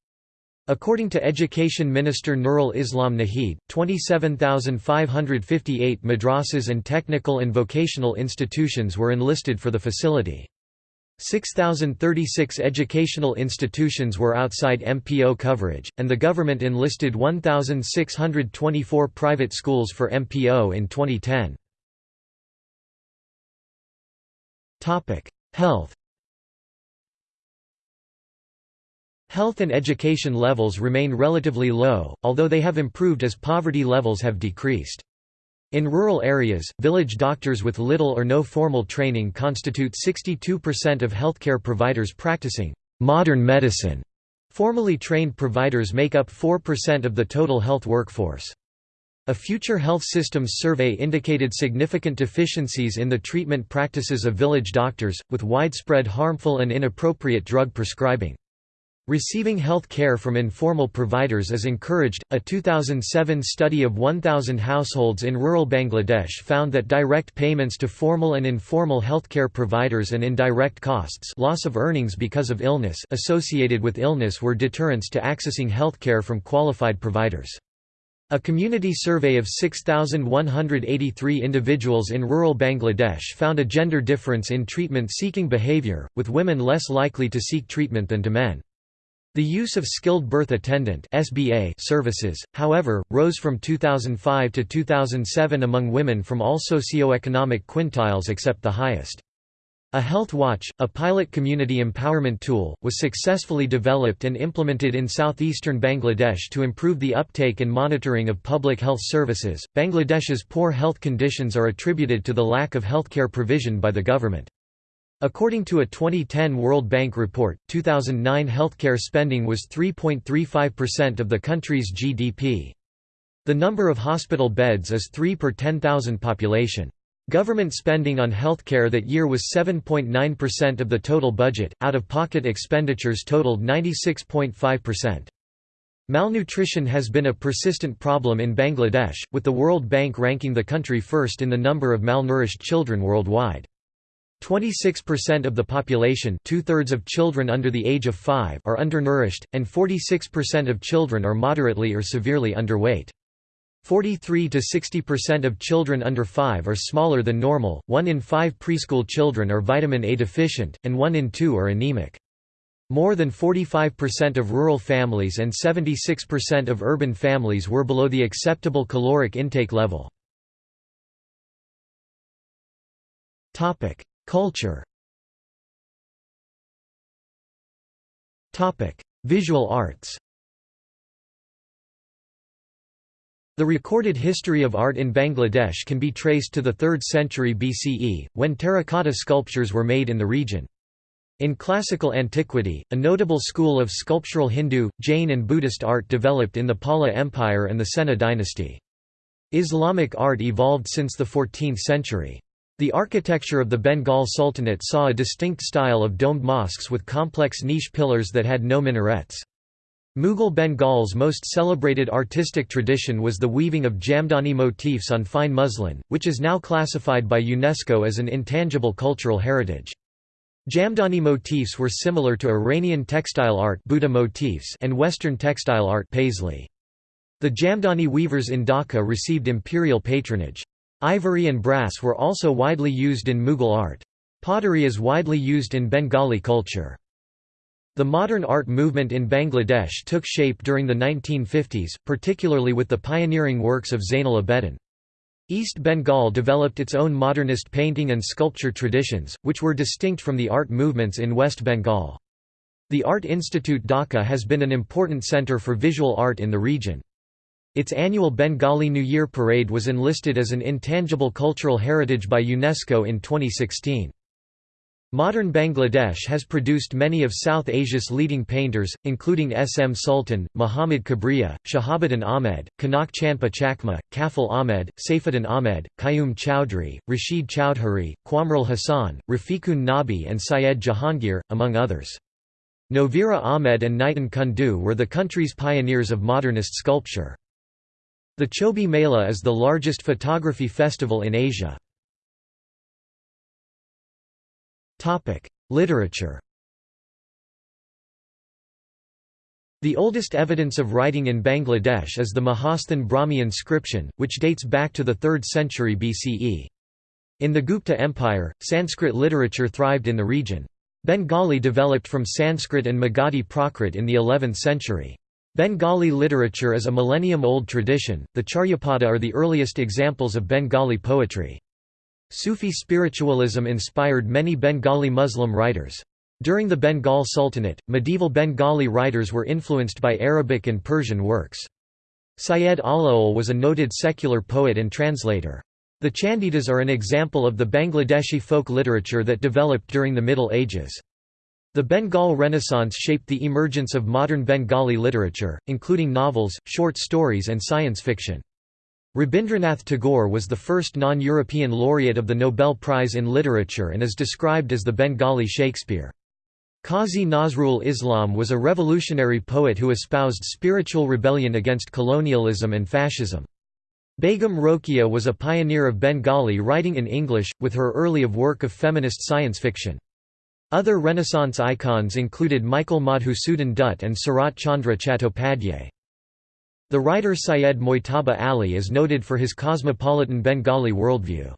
According to Education Minister Nurul Islam Nahid, 27,558 madrasas and technical and vocational institutions were enlisted for the facility. 6,036 educational institutions were outside MPO coverage, and the government enlisted 1,624 private schools for MPO in 2010. Health Health and education levels remain relatively low, although they have improved as poverty levels have decreased. In rural areas, village doctors with little or no formal training constitute 62% of healthcare providers practicing modern medicine. Formally trained providers make up 4% of the total health workforce. A Future Health Systems survey indicated significant deficiencies in the treatment practices of village doctors, with widespread harmful and inappropriate drug prescribing. Receiving health care from informal providers is encouraged. A 2007 study of 1,000 households in rural Bangladesh found that direct payments to formal and informal healthcare providers and indirect costs loss of earnings because of illness associated with illness were deterrents to accessing healthcare from qualified providers. A community survey of 6,183 individuals in rural Bangladesh found a gender difference in treatment-seeking behavior, with women less likely to seek treatment than to men. The use of skilled birth attendant (SBA) services, however, rose from 2005 to 2007 among women from all socioeconomic quintiles except the highest. A Health Watch, a pilot community empowerment tool, was successfully developed and implemented in southeastern Bangladesh to improve the uptake and monitoring of public health services. Bangladesh's poor health conditions are attributed to the lack of healthcare provision by the government. According to a 2010 World Bank report, 2009 healthcare spending was 3.35% of the country's GDP. The number of hospital beds is 3 per 10,000 population. Government spending on healthcare that year was 7.9% of the total budget, out-of-pocket expenditures totaled 96.5%. Malnutrition has been a persistent problem in Bangladesh, with the World Bank ranking the country first in the number of malnourished children worldwide. 26% of the population two-thirds of children under the age of 5 are undernourished, and 46% of children are moderately or severely underweight. 43 to 60% of children under 5 are smaller than normal, 1 in 5 preschool children are vitamin A deficient, and 1 in 2 are anemic. More than 45% of rural families and 76% of urban families were below the acceptable caloric intake level. Culture Visual arts The recorded history of art in Bangladesh can be traced to the 3rd century BCE, when terracotta sculptures were made in the region. In classical antiquity, a notable school of sculptural Hindu, Jain and Buddhist art developed in the Pala Empire and the Sena dynasty. Islamic art evolved since the 14th century. The architecture of the Bengal Sultanate saw a distinct style of domed mosques with complex niche pillars that had no minarets. Mughal Bengal's most celebrated artistic tradition was the weaving of Jamdani motifs on fine muslin, which is now classified by UNESCO as an intangible cultural heritage. Jamdani motifs were similar to Iranian textile art Buta motifs and Western textile art Paisley. The Jamdani weavers in Dhaka received imperial patronage. Ivory and brass were also widely used in Mughal art. Pottery is widely used in Bengali culture. The modern art movement in Bangladesh took shape during the 1950s, particularly with the pioneering works of Zainul Abedin. East Bengal developed its own modernist painting and sculpture traditions, which were distinct from the art movements in West Bengal. The Art Institute Dhaka has been an important centre for visual art in the region. Its annual Bengali New Year parade was enlisted as an intangible cultural heritage by UNESCO in 2016. Modern Bangladesh has produced many of South Asia's leading painters, including S. M. Sultan, Muhammad Kibria, Shahabuddin Ahmed, Kanak Chanpa Chakma, Kafil Ahmed, Saifuddin Ahmed, Qayyum Chowdhury, Rashid Chowdhury, Quamrul Hassan, Rafiqun Nabi and Syed Jahangir, among others. Novera Ahmed and Nitun Kundu were the country's pioneers of modernist sculpture. The Chobi Mela is the largest photography festival in Asia. Literature The oldest evidence of writing in Bangladesh is the Mahasthan Brahmi inscription, which dates back to the 3rd century BCE. In the Gupta Empire, Sanskrit literature thrived in the region. Bengali developed from Sanskrit and Magadhi Prakrit in the 11th century. Bengali literature is a millennium-old tradition, the Charyapada are the earliest examples of Bengali poetry. Sufi spiritualism inspired many Bengali Muslim writers. During the Bengal Sultanate, medieval Bengali writers were influenced by Arabic and Persian works. Syed Alaol was a noted secular poet and translator. The Chandidas are an example of the Bangladeshi folk literature that developed during the Middle Ages. The Bengal Renaissance shaped the emergence of modern Bengali literature, including novels, short stories and science fiction. Rabindranath Tagore was the first non-European laureate of the Nobel Prize in Literature and is described as the Bengali Shakespeare. Qazi Nazrul Islam was a revolutionary poet who espoused spiritual rebellion against colonialism and fascism. Begum Rokeya was a pioneer of Bengali writing in English, with her early of work of feminist science fiction. Other Renaissance icons included Michael Madhusudan Dutt and Sarat Chandra Chattopadhyay. The writer Syed Mojtaba Ali is noted for his cosmopolitan Bengali worldview.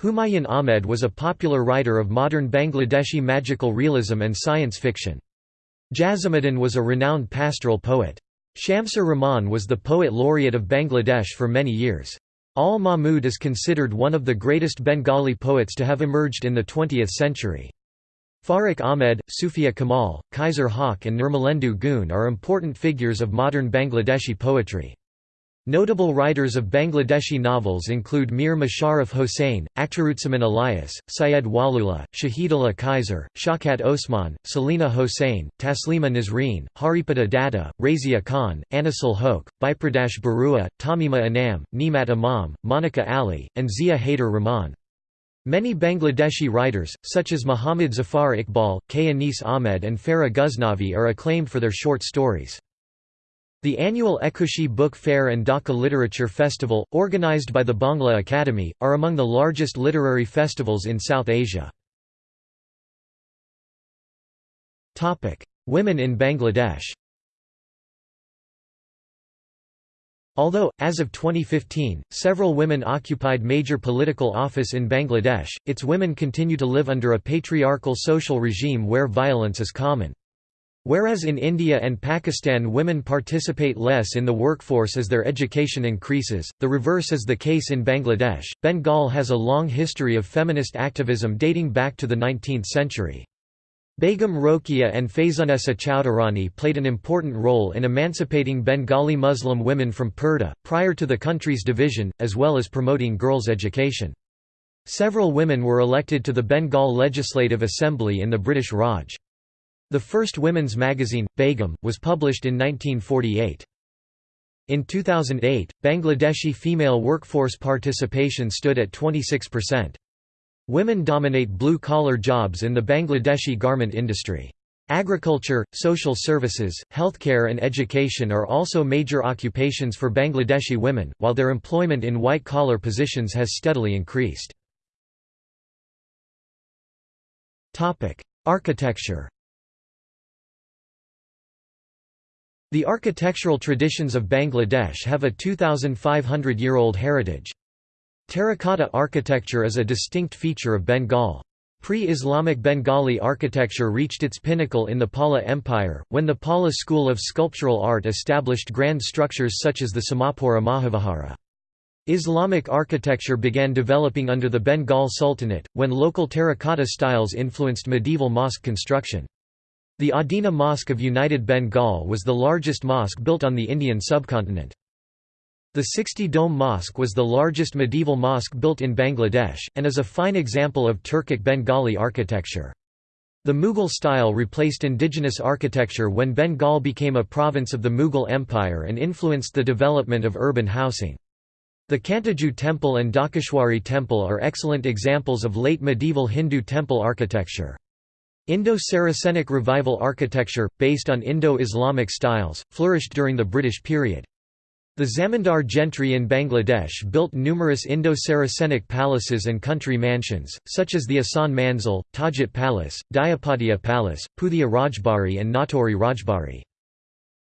Humayun Ahmed was a popular writer of modern Bangladeshi magical realism and science fiction. Jasimuddin was a renowned pastoral poet. Shamsur Rahman was the poet laureate of Bangladesh for many years. Al Mahmud is considered one of the greatest Bengali poets to have emerged in the 20th century. Farrukh Ahmed, Sufia Kamal, Kaiser Haq and Nirmalendu Gun are important figures of modern Bangladeshi poetry. Notable writers of Bangladeshi novels include Mir Musharraf Hossain, Akhtaruzzaman Elias, Syed Waliullah, Shahidullah Kaiser, Shaukat Osman, Selina Hossain, Taslima Nazreen, Haripada Datta, Razia Khan, Anisul Hoque, Bipradash Barua, Tahmima Anam, Neamat Imam, Monica Ali, and Zia Haider Rahman. Many Bangladeshi writers, such as Muhammad Zafar Iqbal, K. Anis Ahmed and Farah Ghaznavi are acclaimed for their short stories. The annual Ekushey Book Fair and Dhaka Literature Festival, organized by the Bangla Academy, are among the largest literary festivals in South Asia. Women in Bangladesh Although, as of 2015, several women occupied major political office in Bangladesh, its women continue to live under a patriarchal social regime where violence is common. Whereas in India and Pakistan women participate less in the workforce as their education increases, the reverse is the case in Bangladesh. Bengal has a long history of feminist activism dating back to the 19th century. Begum Rokeya and Faizunnesa Chowdhuráni played an important role in emancipating Bengali Muslim women from purdah, prior to the country's division, as well as promoting girls' education. Several women were elected to the Bengal Legislative Assembly in the British Raj. The first women's magazine, Begum, was published in 1948. In 2008, Bangladeshi female workforce participation stood at 26%. Women dominate blue-collar jobs in the Bangladeshi garment industry. Agriculture, social services, healthcare and education are also major occupations for Bangladeshi women, while their employment in white-collar positions has steadily increased. Architecture The architectural traditions of Bangladesh have a 2,500-year-old heritage. Terracotta architecture is a distinct feature of Bengal. Pre-Islamic Bengali architecture reached its pinnacle in the Pala Empire, when the Pala school of sculptural art established grand structures such as the Somapura Mahavihara. Islamic architecture began developing under the Bengal Sultanate, when local terracotta styles influenced medieval mosque construction. The Adina Mosque of United Bengal was the largest mosque built on the Indian subcontinent. The 60-dome mosque was the largest medieval mosque built in Bangladesh, and is a fine example of Turkic Bengali architecture. The Mughal style replaced indigenous architecture when Bengal became a province of the Mughal Empire and influenced the development of urban housing. The Kantajew Temple and Dhakeshwari Temple are excellent examples of late medieval Hindu temple architecture. Indo-Saracenic revival architecture, based on Indo-Islamic styles, flourished during the British period. The Zamindar gentry in Bangladesh built numerous Indo-Saracenic palaces and country mansions, such as the Ahsan Manzil, Tajhat Palace, Dighapatia Palace, Puthia Rajbari and Natore Rajbari.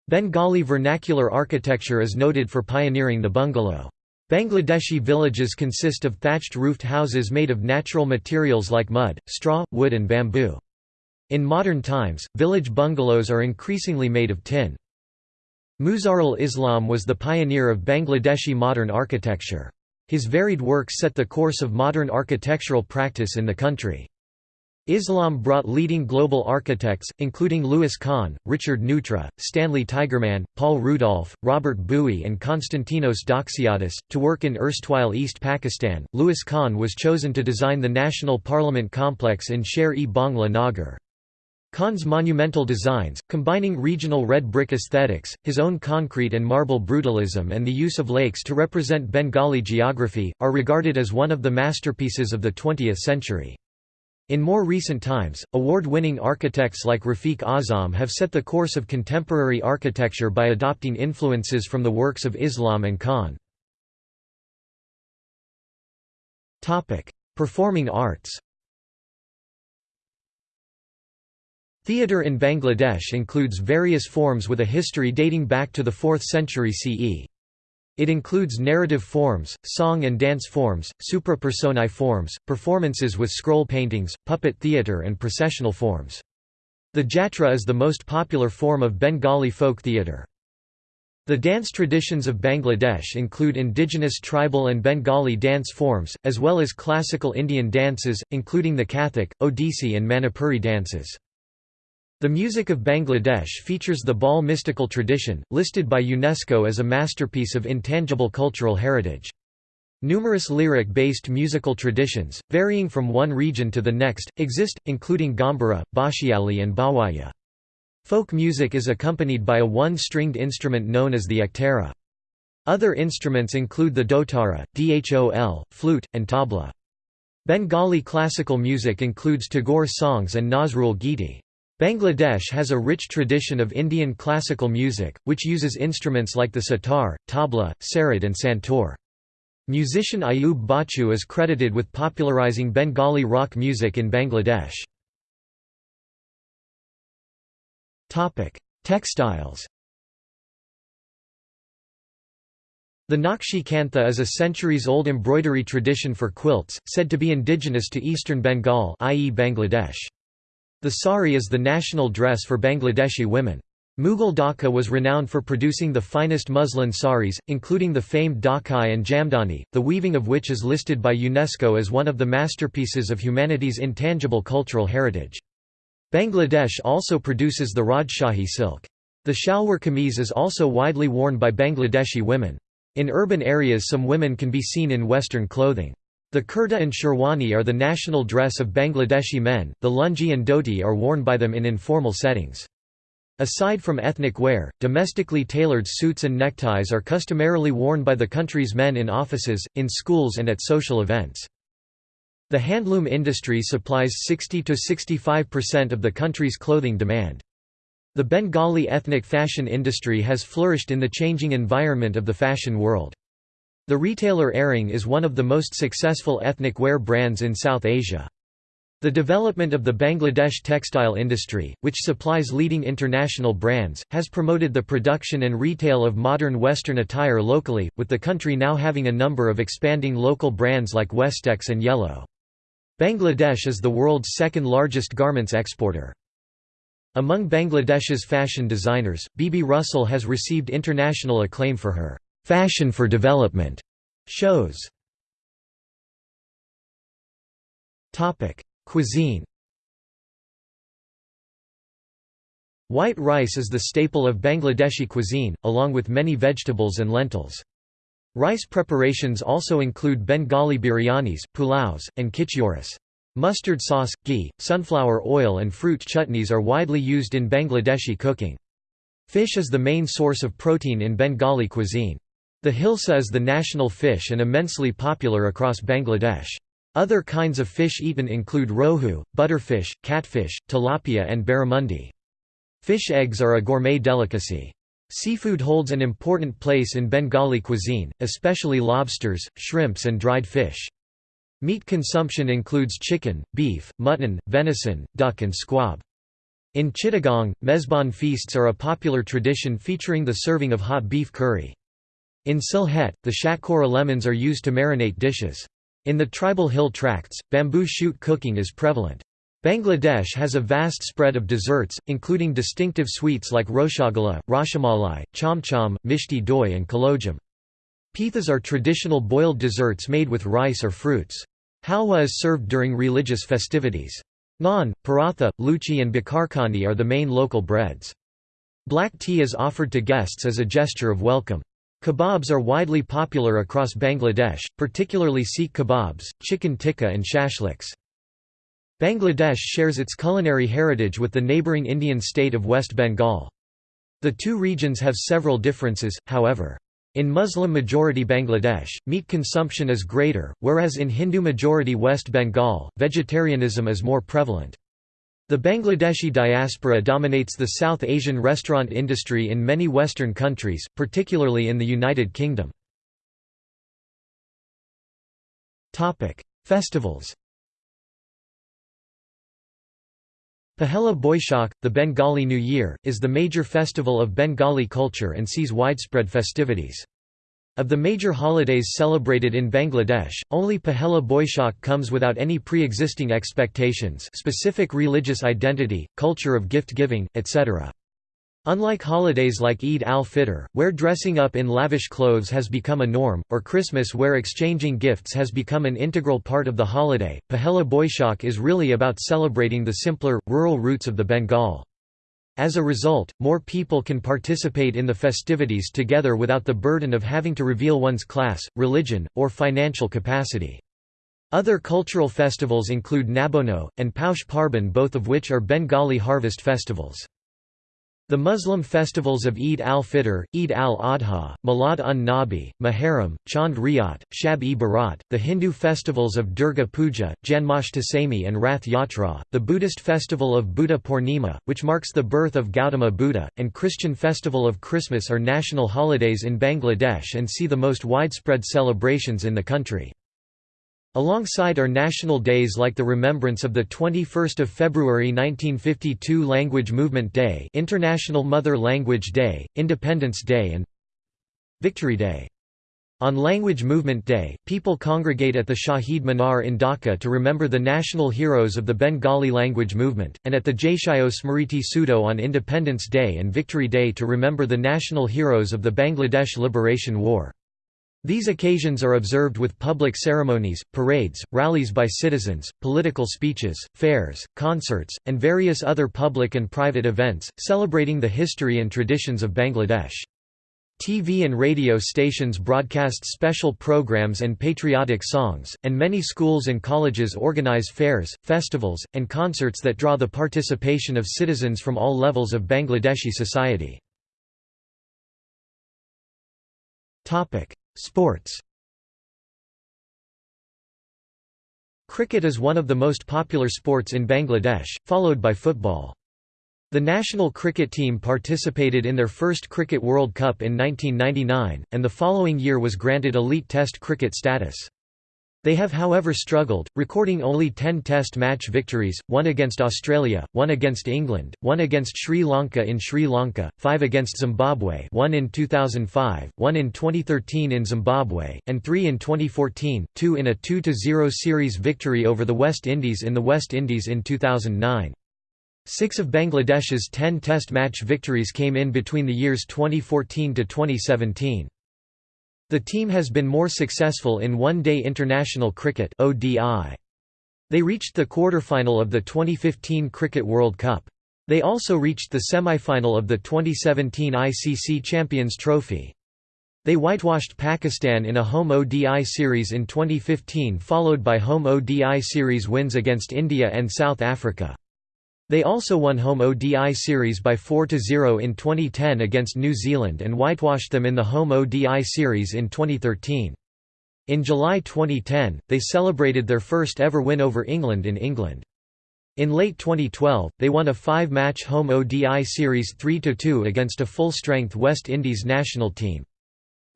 Bengali vernacular architecture is noted for pioneering the bungalow. Bangladeshi villages consist of thatched roofed houses made of natural materials like mud, straw, wood and bamboo. In modern times, village bungalows are increasingly made of tin. Muzharul Islam was the pioneer of Bangladeshi modern architecture. His varied works set the course of modern architectural practice in the country. Islam brought leading global architects, including Louis Kahn, Richard Neutra, Stanley Tigerman, Paul Rudolph, Robert Boughey, and Konstantinos Doxiadis, to work in erstwhile East Pakistan. Louis Kahn was chosen to design the National Parliament complex in Sher-e Bangla Kahn's monumental designs, combining regional red brick aesthetics, his own concrete and marble brutalism and the use of lakes to represent Bengali geography, are regarded as one of the masterpieces of the 20th century. In more recent times, award-winning architects like Rafiq Azam have set the course of contemporary architecture by adopting influences from the works of Islam and Kahn. Performing arts Theatre in Bangladesh includes various forms with a history dating back to the 4th century CE. It includes narrative forms, song and dance forms, supra-personae forms, performances with scroll paintings, puppet theatre and processional forms. The jatra is the most popular form of Bengali folk theatre. The dance traditions of Bangladesh include indigenous tribal and Bengali dance forms, as well as classical Indian dances, including the Kathak, Odissi and Manipuri dances. The music of Bangladesh features the Baul mystical tradition, listed by UNESCO as a masterpiece of intangible cultural heritage. Numerous lyric-based musical traditions, varying from one region to the next, exist, including Gambhara, Bhautiali and Bawaya. Folk music is accompanied by a one-stringed instrument known as the ektara. Other instruments include the dotara, dhol, flute, and tabla. Bengali classical music includes Tagore songs and Nazrul Giti. Bangladesh has a rich tradition of Indian classical music, which uses instruments like the sitar, tabla, sarod and santoor. Musician Ayub Bachchu is credited with popularizing Bengali rock music in Bangladesh. Textiles The Nakshi Kantha is a centuries-old embroidery tradition for quilts, said to be indigenous to eastern Bengal i.e. Bangladesh. The sari is the national dress for Bangladeshi women. Mughal Dhaka was renowned for producing the finest muslin saris, including the famed Dhakai and Jamdani, the weaving of which is listed by UNESCO as one of the masterpieces of humanity's intangible cultural heritage. Bangladesh also produces the Rajshahi silk. The shalwar kameez is also widely worn by Bangladeshi women. In urban areas some women can be seen in Western clothing. The kurta and sherwani are the national dress of Bangladeshi men, the lungi and dhoti are worn by them in informal settings. Aside from ethnic wear, domestically tailored suits and neckties are customarily worn by the country's men in offices, in schools and at social events. The handloom industry supplies 60–65% of the country's clothing demand. The Bengali ethnic fashion industry has flourished in the changing environment of the fashion world. The retailer Aarong is one of the most successful ethnic wear brands in South Asia. The development of the Bangladesh textile industry, which supplies leading international brands, has promoted the production and retail of modern Western attire locally, with the country now having a number of expanding local brands like Westex and Yellow. Bangladesh is the world's second largest garments exporter. Among Bangladesh's fashion designers, Bibi Russell has received international acclaim for her Fashion for Development shows. Topic: Cuisine. White rice is the staple of Bangladeshi cuisine, along with many vegetables and lentils. Rice preparations also include Bengali biryanis, pulaus, and khichuris. Mustard sauce, ghee, sunflower oil and fruit chutneys are widely used in Bangladeshi cooking. Fish is the main source of protein in Bengali cuisine. The hilsa is the national fish and immensely popular across Bangladesh. Other kinds of fish eaten include rohu, butterfish, catfish, tilapia and barramundi. Fish eggs are a gourmet delicacy. Seafood holds an important place in Bengali cuisine, especially lobsters, shrimps and dried fish. Meat consumption includes chicken, beef, mutton, venison, duck and squab. In Chittagong, mezban feasts are a popular tradition featuring the serving of hot beef curry. In Sylhet, the shatkora lemons are used to marinate dishes. In the tribal hill tracts, bamboo shoot cooking is prevalent. Bangladesh has a vast spread of desserts, including distinctive sweets like rosagula, rasmalai, chomchom, mishti doi and kalojam. Pithas are traditional boiled desserts made with rice or fruits. Halwa is served during religious festivities. Naan, paratha, luchi and bakarkhandi are the main local breads. Black tea is offered to guests as a gesture of welcome. Kebabs are widely popular across Bangladesh, particularly seekh kebabs, chicken tikka and shashliks. Bangladesh shares its culinary heritage with the neighbouring Indian state of West Bengal. The two regions have several differences, however. In Muslim-majority Bangladesh, meat consumption is greater, whereas in Hindu-majority West Bengal, vegetarianism is more prevalent. The Bangladeshi diaspora dominates the South Asian restaurant industry in many Western countries, particularly in the United Kingdom. Festivals Pahela Boishakh, the Bengali New Year, is the major festival of Bengali culture and sees widespread festivities. Of the major holidays celebrated in Bangladesh, only Pahela Boishakh comes without any pre-existing expectations specific religious identity, culture of gift-giving, etc. Unlike holidays like Eid al-Fitr, where dressing up in lavish clothes has become a norm, or Christmas where exchanging gifts has become an integral part of the holiday, Pahela Boishakh is really about celebrating the simpler, rural roots of the Bengal. As a result, more people can participate in the festivities together without the burden of having to reveal one's class, religion, or financial capacity. Other cultural festivals include Nabanna, and Paush Parban both of which are Bengali harvest festivals. The Muslim festivals of Eid al-Fitr, Eid al-Adha, Milad un-Nabi, Muharram, Chand Riyat, Shab-e-Barat, the Hindu festivals of Durga Puja, Janmashtami and Rath Yatra, the Buddhist festival of Buddha Purnima, which marks the birth of Gautama Buddha, and Christian festival of Christmas are national holidays in Bangladesh and see the most widespread celebrations in the country. Alongside are national days like the remembrance of the 21st of February 1952 Language Movement Day, International Mother Language Day, Independence Day and Victory Day. On Language Movement Day, people congregate at the Shahid Minar in Dhaka to remember the national heroes of the Bengali language movement, and at the Jatiyo Smriti Soudho on Independence Day and Victory Day to remember the national heroes of the Bangladesh Liberation War. These occasions are observed with public ceremonies, parades, rallies by citizens, political speeches, fairs, concerts, and various other public and private events, celebrating the history and traditions of Bangladesh. TV and radio stations broadcast special programs and patriotic songs, and many schools and colleges organize fairs, festivals, and concerts that draw the participation of citizens from all levels of Bangladeshi society. Sports Cricket is one of the most popular sports in Bangladesh, followed by football. The national cricket team participated in their first Cricket World Cup in 1999, and the following year was granted elite Test cricket status. They have however struggled, recording only 10 Test match victories, one against Australia, one against England, one against Sri Lanka in Sri Lanka, five against Zimbabwe one in 2005, one in 2013 in Zimbabwe, and three in 2014, two in a 2–0 series victory over the West Indies in the West Indies in 2009. Six of Bangladesh's 10 Test match victories came in between the years 2014 to 2017. The team has been more successful in one-day international cricket. They reached the quarter-final of the 2015 Cricket World Cup. They also reached the semi-final of the 2017 ICC Champions Trophy. They whitewashed Pakistan in a home ODI series in 2015 followed by home ODI series wins against India and South Africa. They also won home ODI series by 4–0 in 2010 against New Zealand and whitewashed them in the home ODI series in 2013. In July 2010, they celebrated their first ever win over England in England. In late 2012, they won a five-match home ODI series 3–2 against a full-strength West Indies national team.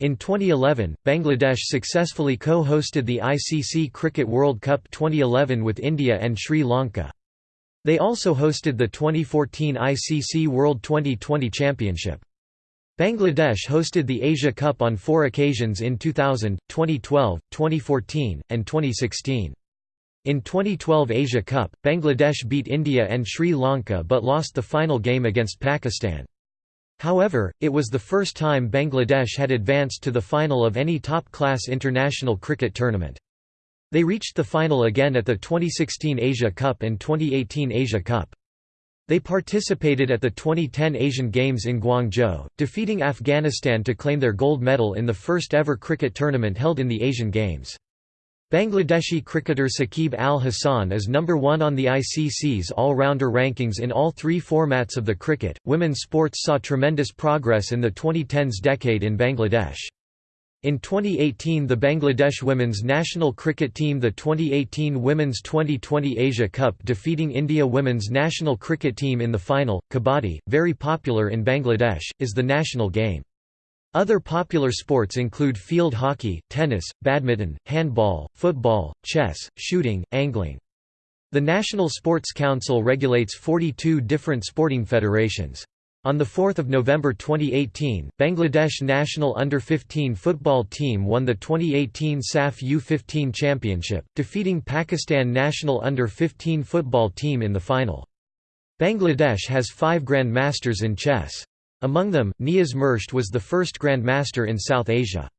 In 2011, Bangladesh successfully co-hosted the ICC Cricket World Cup 2011 with India and Sri Lanka. They also hosted the 2014 ICC World Twenty20 Championship. Bangladesh hosted the Asia Cup on four occasions in 2000, 2012, 2014, and 2016. In 2012 Asia Cup, Bangladesh beat India and Sri Lanka but lost the final game against Pakistan. However, it was the first time Bangladesh had advanced to the final of any top-class international cricket tournament. They reached the final again at the 2016 Asia Cup and 2018 Asia Cup. They participated at the 2010 Asian Games in Guangzhou, defeating Afghanistan to claim their gold medal in the first ever cricket tournament held in the Asian Games. Bangladeshi cricketer Shakib Al Hasan is number one on the ICC's all-rounder rankings in all three formats of the cricket. Women's sports saw tremendous progress in the 2010s decade in Bangladesh. In 2018 the Bangladesh women's national cricket team the 2018 Women's Twenty20 Asia Cup defeating India women's national cricket team in the final. Kabaddi, very popular in Bangladesh, is the national game. Other popular sports include field hockey, tennis, badminton, handball, football, chess, shooting, angling. The National Sports Council regulates 42 different sporting federations. On 4 November 2018, Bangladesh national under-15 football team won the 2018 SAFF U-15 championship, defeating Pakistan national under-15 football team in the final. Bangladesh has five grandmasters in chess. Among them, Niaz Murshed was the first Grandmaster in South Asia.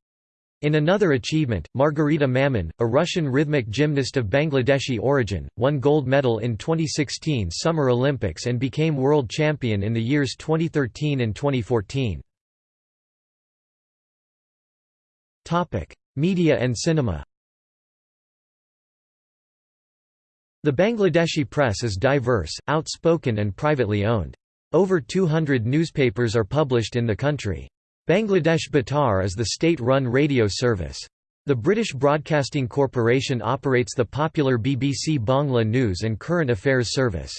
In another achievement, Margarita Mamun, a Russian rhythmic gymnast of Bangladeshi origin, won gold medal in 2016 Summer Olympics and became world champion in the years 2013 and 2014. Media and cinema The Bangladeshi press is diverse, outspoken and privately owned. Over 200 newspapers are published in the country. Bangladesh Batar is the state-run radio service. The British Broadcasting Corporation operates the popular BBC Bangla News and Current Affairs service.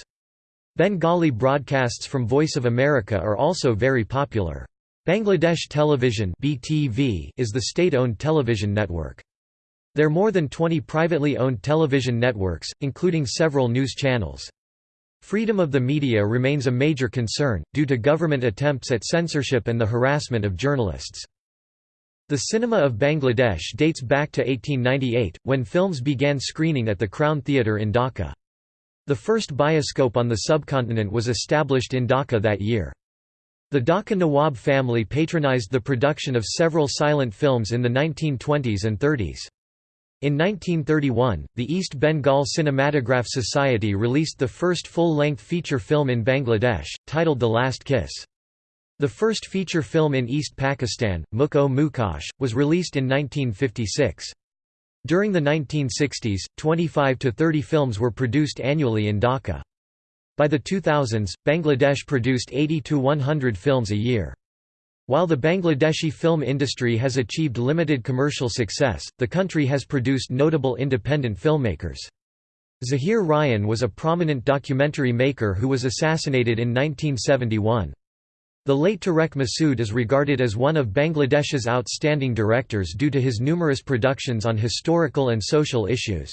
Bengali broadcasts from Voice of America are also very popular. Bangladesh Television (BTV) is the state-owned television network. There are more than 20 privately owned television networks, including several news channels. Freedom of the media remains a major concern, due to government attempts at censorship and the harassment of journalists. The cinema of Bangladesh dates back to 1898, when films began screening at the Crown Theatre in Dhaka. The first bioscope on the subcontinent was established in Dhaka that year. The Dhaka Nawab family patronized the production of several silent films in the 1920s and 30s. In 1931, the East Bengal Cinematograph Society released the first full-length feature film in Bangladesh, titled The Last Kiss. The first feature film in East Pakistan, Mukh-o Mukhosh, was released in 1956. During the 1960s, 25 to 30 films were produced annually in Dhaka. By the 2000s, Bangladesh produced 80 to 100 films a year. While the Bangladeshi film industry has achieved limited commercial success, the country has produced notable independent filmmakers. Zahir Raihan was a prominent documentary maker who was assassinated in 1971. The late Tareque Masud is regarded as one of Bangladesh's outstanding directors due to his numerous productions on historical and social issues.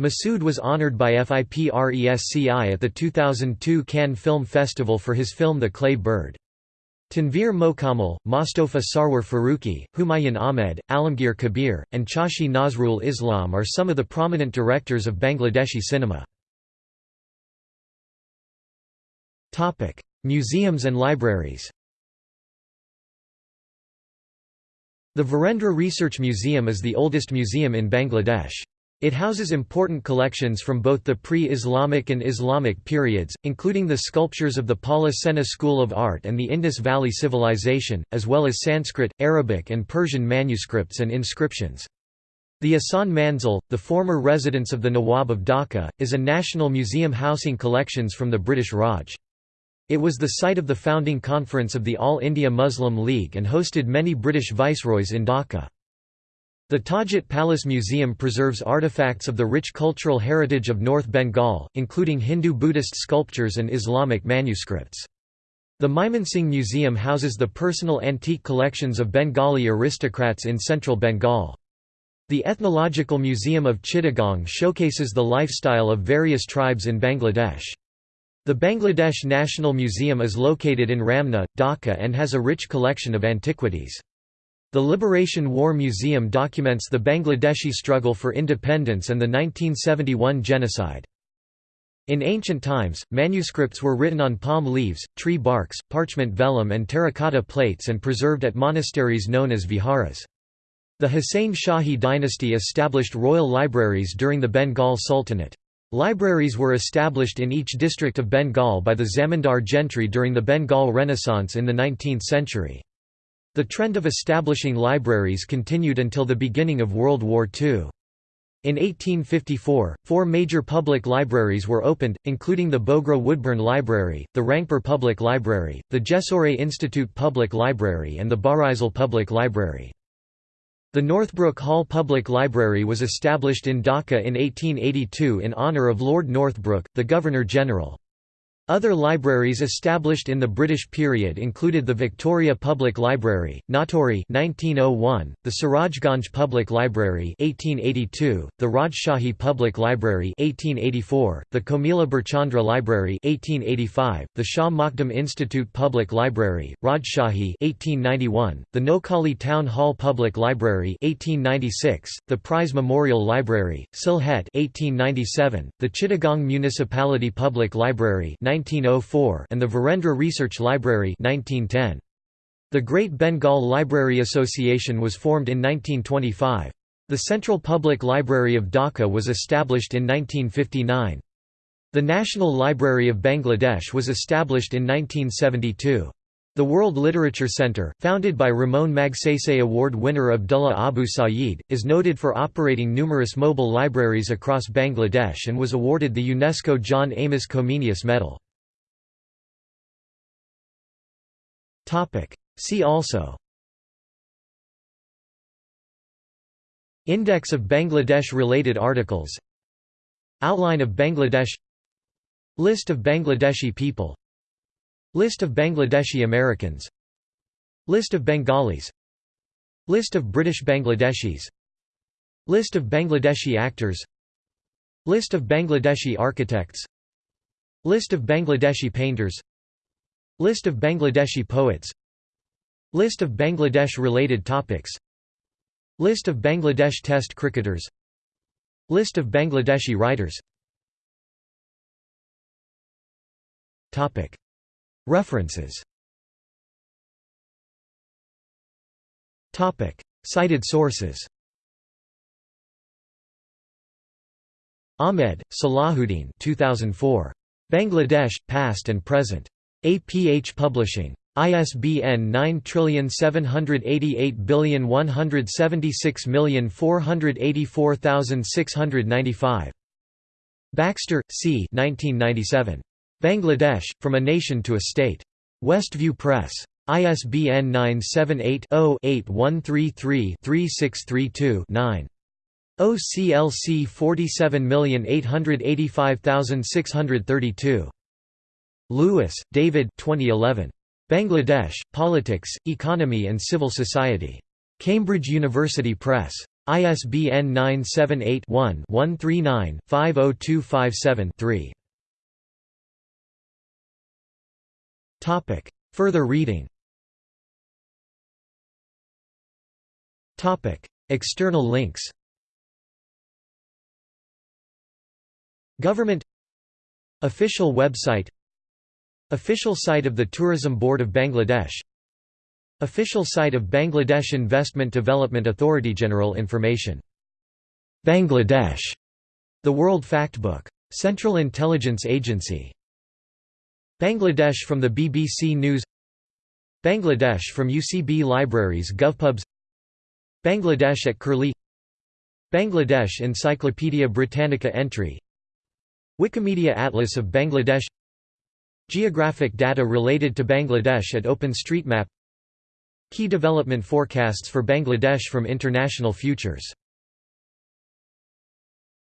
Masud was honored by FIPRESCI at the 2002 Cannes Film Festival for his film The Clay Bird. Tanveer Mokammel, Mostofa Sarwar Farooqi, Humayun Ahmed, Alamgir Kabir, and Chashi Nazrul Islam are some of the prominent directors of Bangladeshi cinema. Museums and libraries The Varendra Research Museum is the oldest museum in Bangladesh. It houses important collections from both the pre-Islamic and Islamic periods, including the sculptures of the Pala Sena School of Art and the Indus Valley Civilization, as well as Sanskrit, Arabic and Persian manuscripts and inscriptions. The Ahsan Manzil, the former residence of the Nawab of Dhaka, is a national museum housing collections from the British Raj. It was the site of the founding conference of the All India Muslim League and hosted many British viceroys in Dhaka. The Tajhat Palace Museum preserves artifacts of the rich cultural heritage of North Bengal, including Hindu-Buddhist sculptures and Islamic manuscripts. The Mymensingh Museum houses the personal antique collections of Bengali aristocrats in central Bengal. The Ethnological Museum of Chittagong showcases the lifestyle of various tribes in Bangladesh. The Bangladesh National Museum is located in Ramna, Dhaka and has a rich collection of antiquities. The Liberation War Museum documents the Bangladeshi struggle for independence and the 1971 genocide. In ancient times, manuscripts were written on palm leaves, tree barks, parchment vellum and terracotta plates and preserved at monasteries known as viharas. The Hussain Shahi dynasty established royal libraries during the Bengal Sultanate. Libraries were established in each district of Bengal by the Zamindar gentry during the Bengal Renaissance in the 19th century. The trend of establishing libraries continued until the beginning of World War II. In 1854, four major public libraries were opened, including the Bogra Woodburn Library, the Rangpur Public Library, the Jessore Institute Public Library and the Barisal Public Library. The Northbrook Hall Public Library was established in Dhaka in 1882 in honour of Lord Northbrook, the Governor-General. Other libraries established in the British period included the Victoria Public Library, Natore 1901, the Sirajganj Public Library 1882, the Rajshahi Public Library 1884, the Comilla Birchandra Library 1885, the Shah Makhdum Institute Public Library, Rajshahi 1891, the Noakhali Town Hall Public Library 1896, the Prize Memorial Library, Sylhet 1897, the Chittagong Municipality Public Library 1904 and the Varendra Research Library 1910. The Great Bengal Library Association was formed in 1925. The Central Public Library of Dhaka was established in 1959. The National Library of Bangladesh was established in 1972. The World Literature Center, founded by Ramon Magsaysay Award winner Abdullah Abu Sayeed, is noted for operating numerous mobile libraries across Bangladesh and was awarded the UNESCO John Amos Comenius Medal. See also. Index of Bangladesh-related articles. Outline of Bangladesh. List of Bangladeshi people. List of Bangladeshi Americans. List of Bengalis. List of British Bangladeshis. List of Bangladeshi actors. List of Bangladeshi architects. List of Bangladeshi painters List of Bangladeshi poets. List of Bangladesh-related topics. List of Bangladesh Test cricketers. List of Bangladeshi writers. References. Cited sources. Ahmed, Salahuddin 2004. Bangladesh, Past and Present. APH Publishing. ISBN 9788176484695. Baxter, C. 1997. Bangladesh, From a Nation to a State. Westview Press. ISBN 978-0-8133-3632-9. OCLC 47885632. Lewis, David 2011. Bangladesh, Politics, Economy and Civil Society. Cambridge University Press. ISBN 978-1-139-50257-3. Further reading External links Government Official website Official site of the Tourism Board of Bangladesh. Official site of Bangladesh Investment Development Authority General information. Bangladesh. The World Factbook. Central Intelligence Agency. Bangladesh from the BBC News. Bangladesh from UCB Libraries GovPubs. Bangladesh at Curlie. Bangladesh Encyclopaedia Britannica entry. Wikimedia Atlas of Bangladesh Geographic data related to Bangladesh at OpenStreetMap. Key development forecasts for Bangladesh from International Futures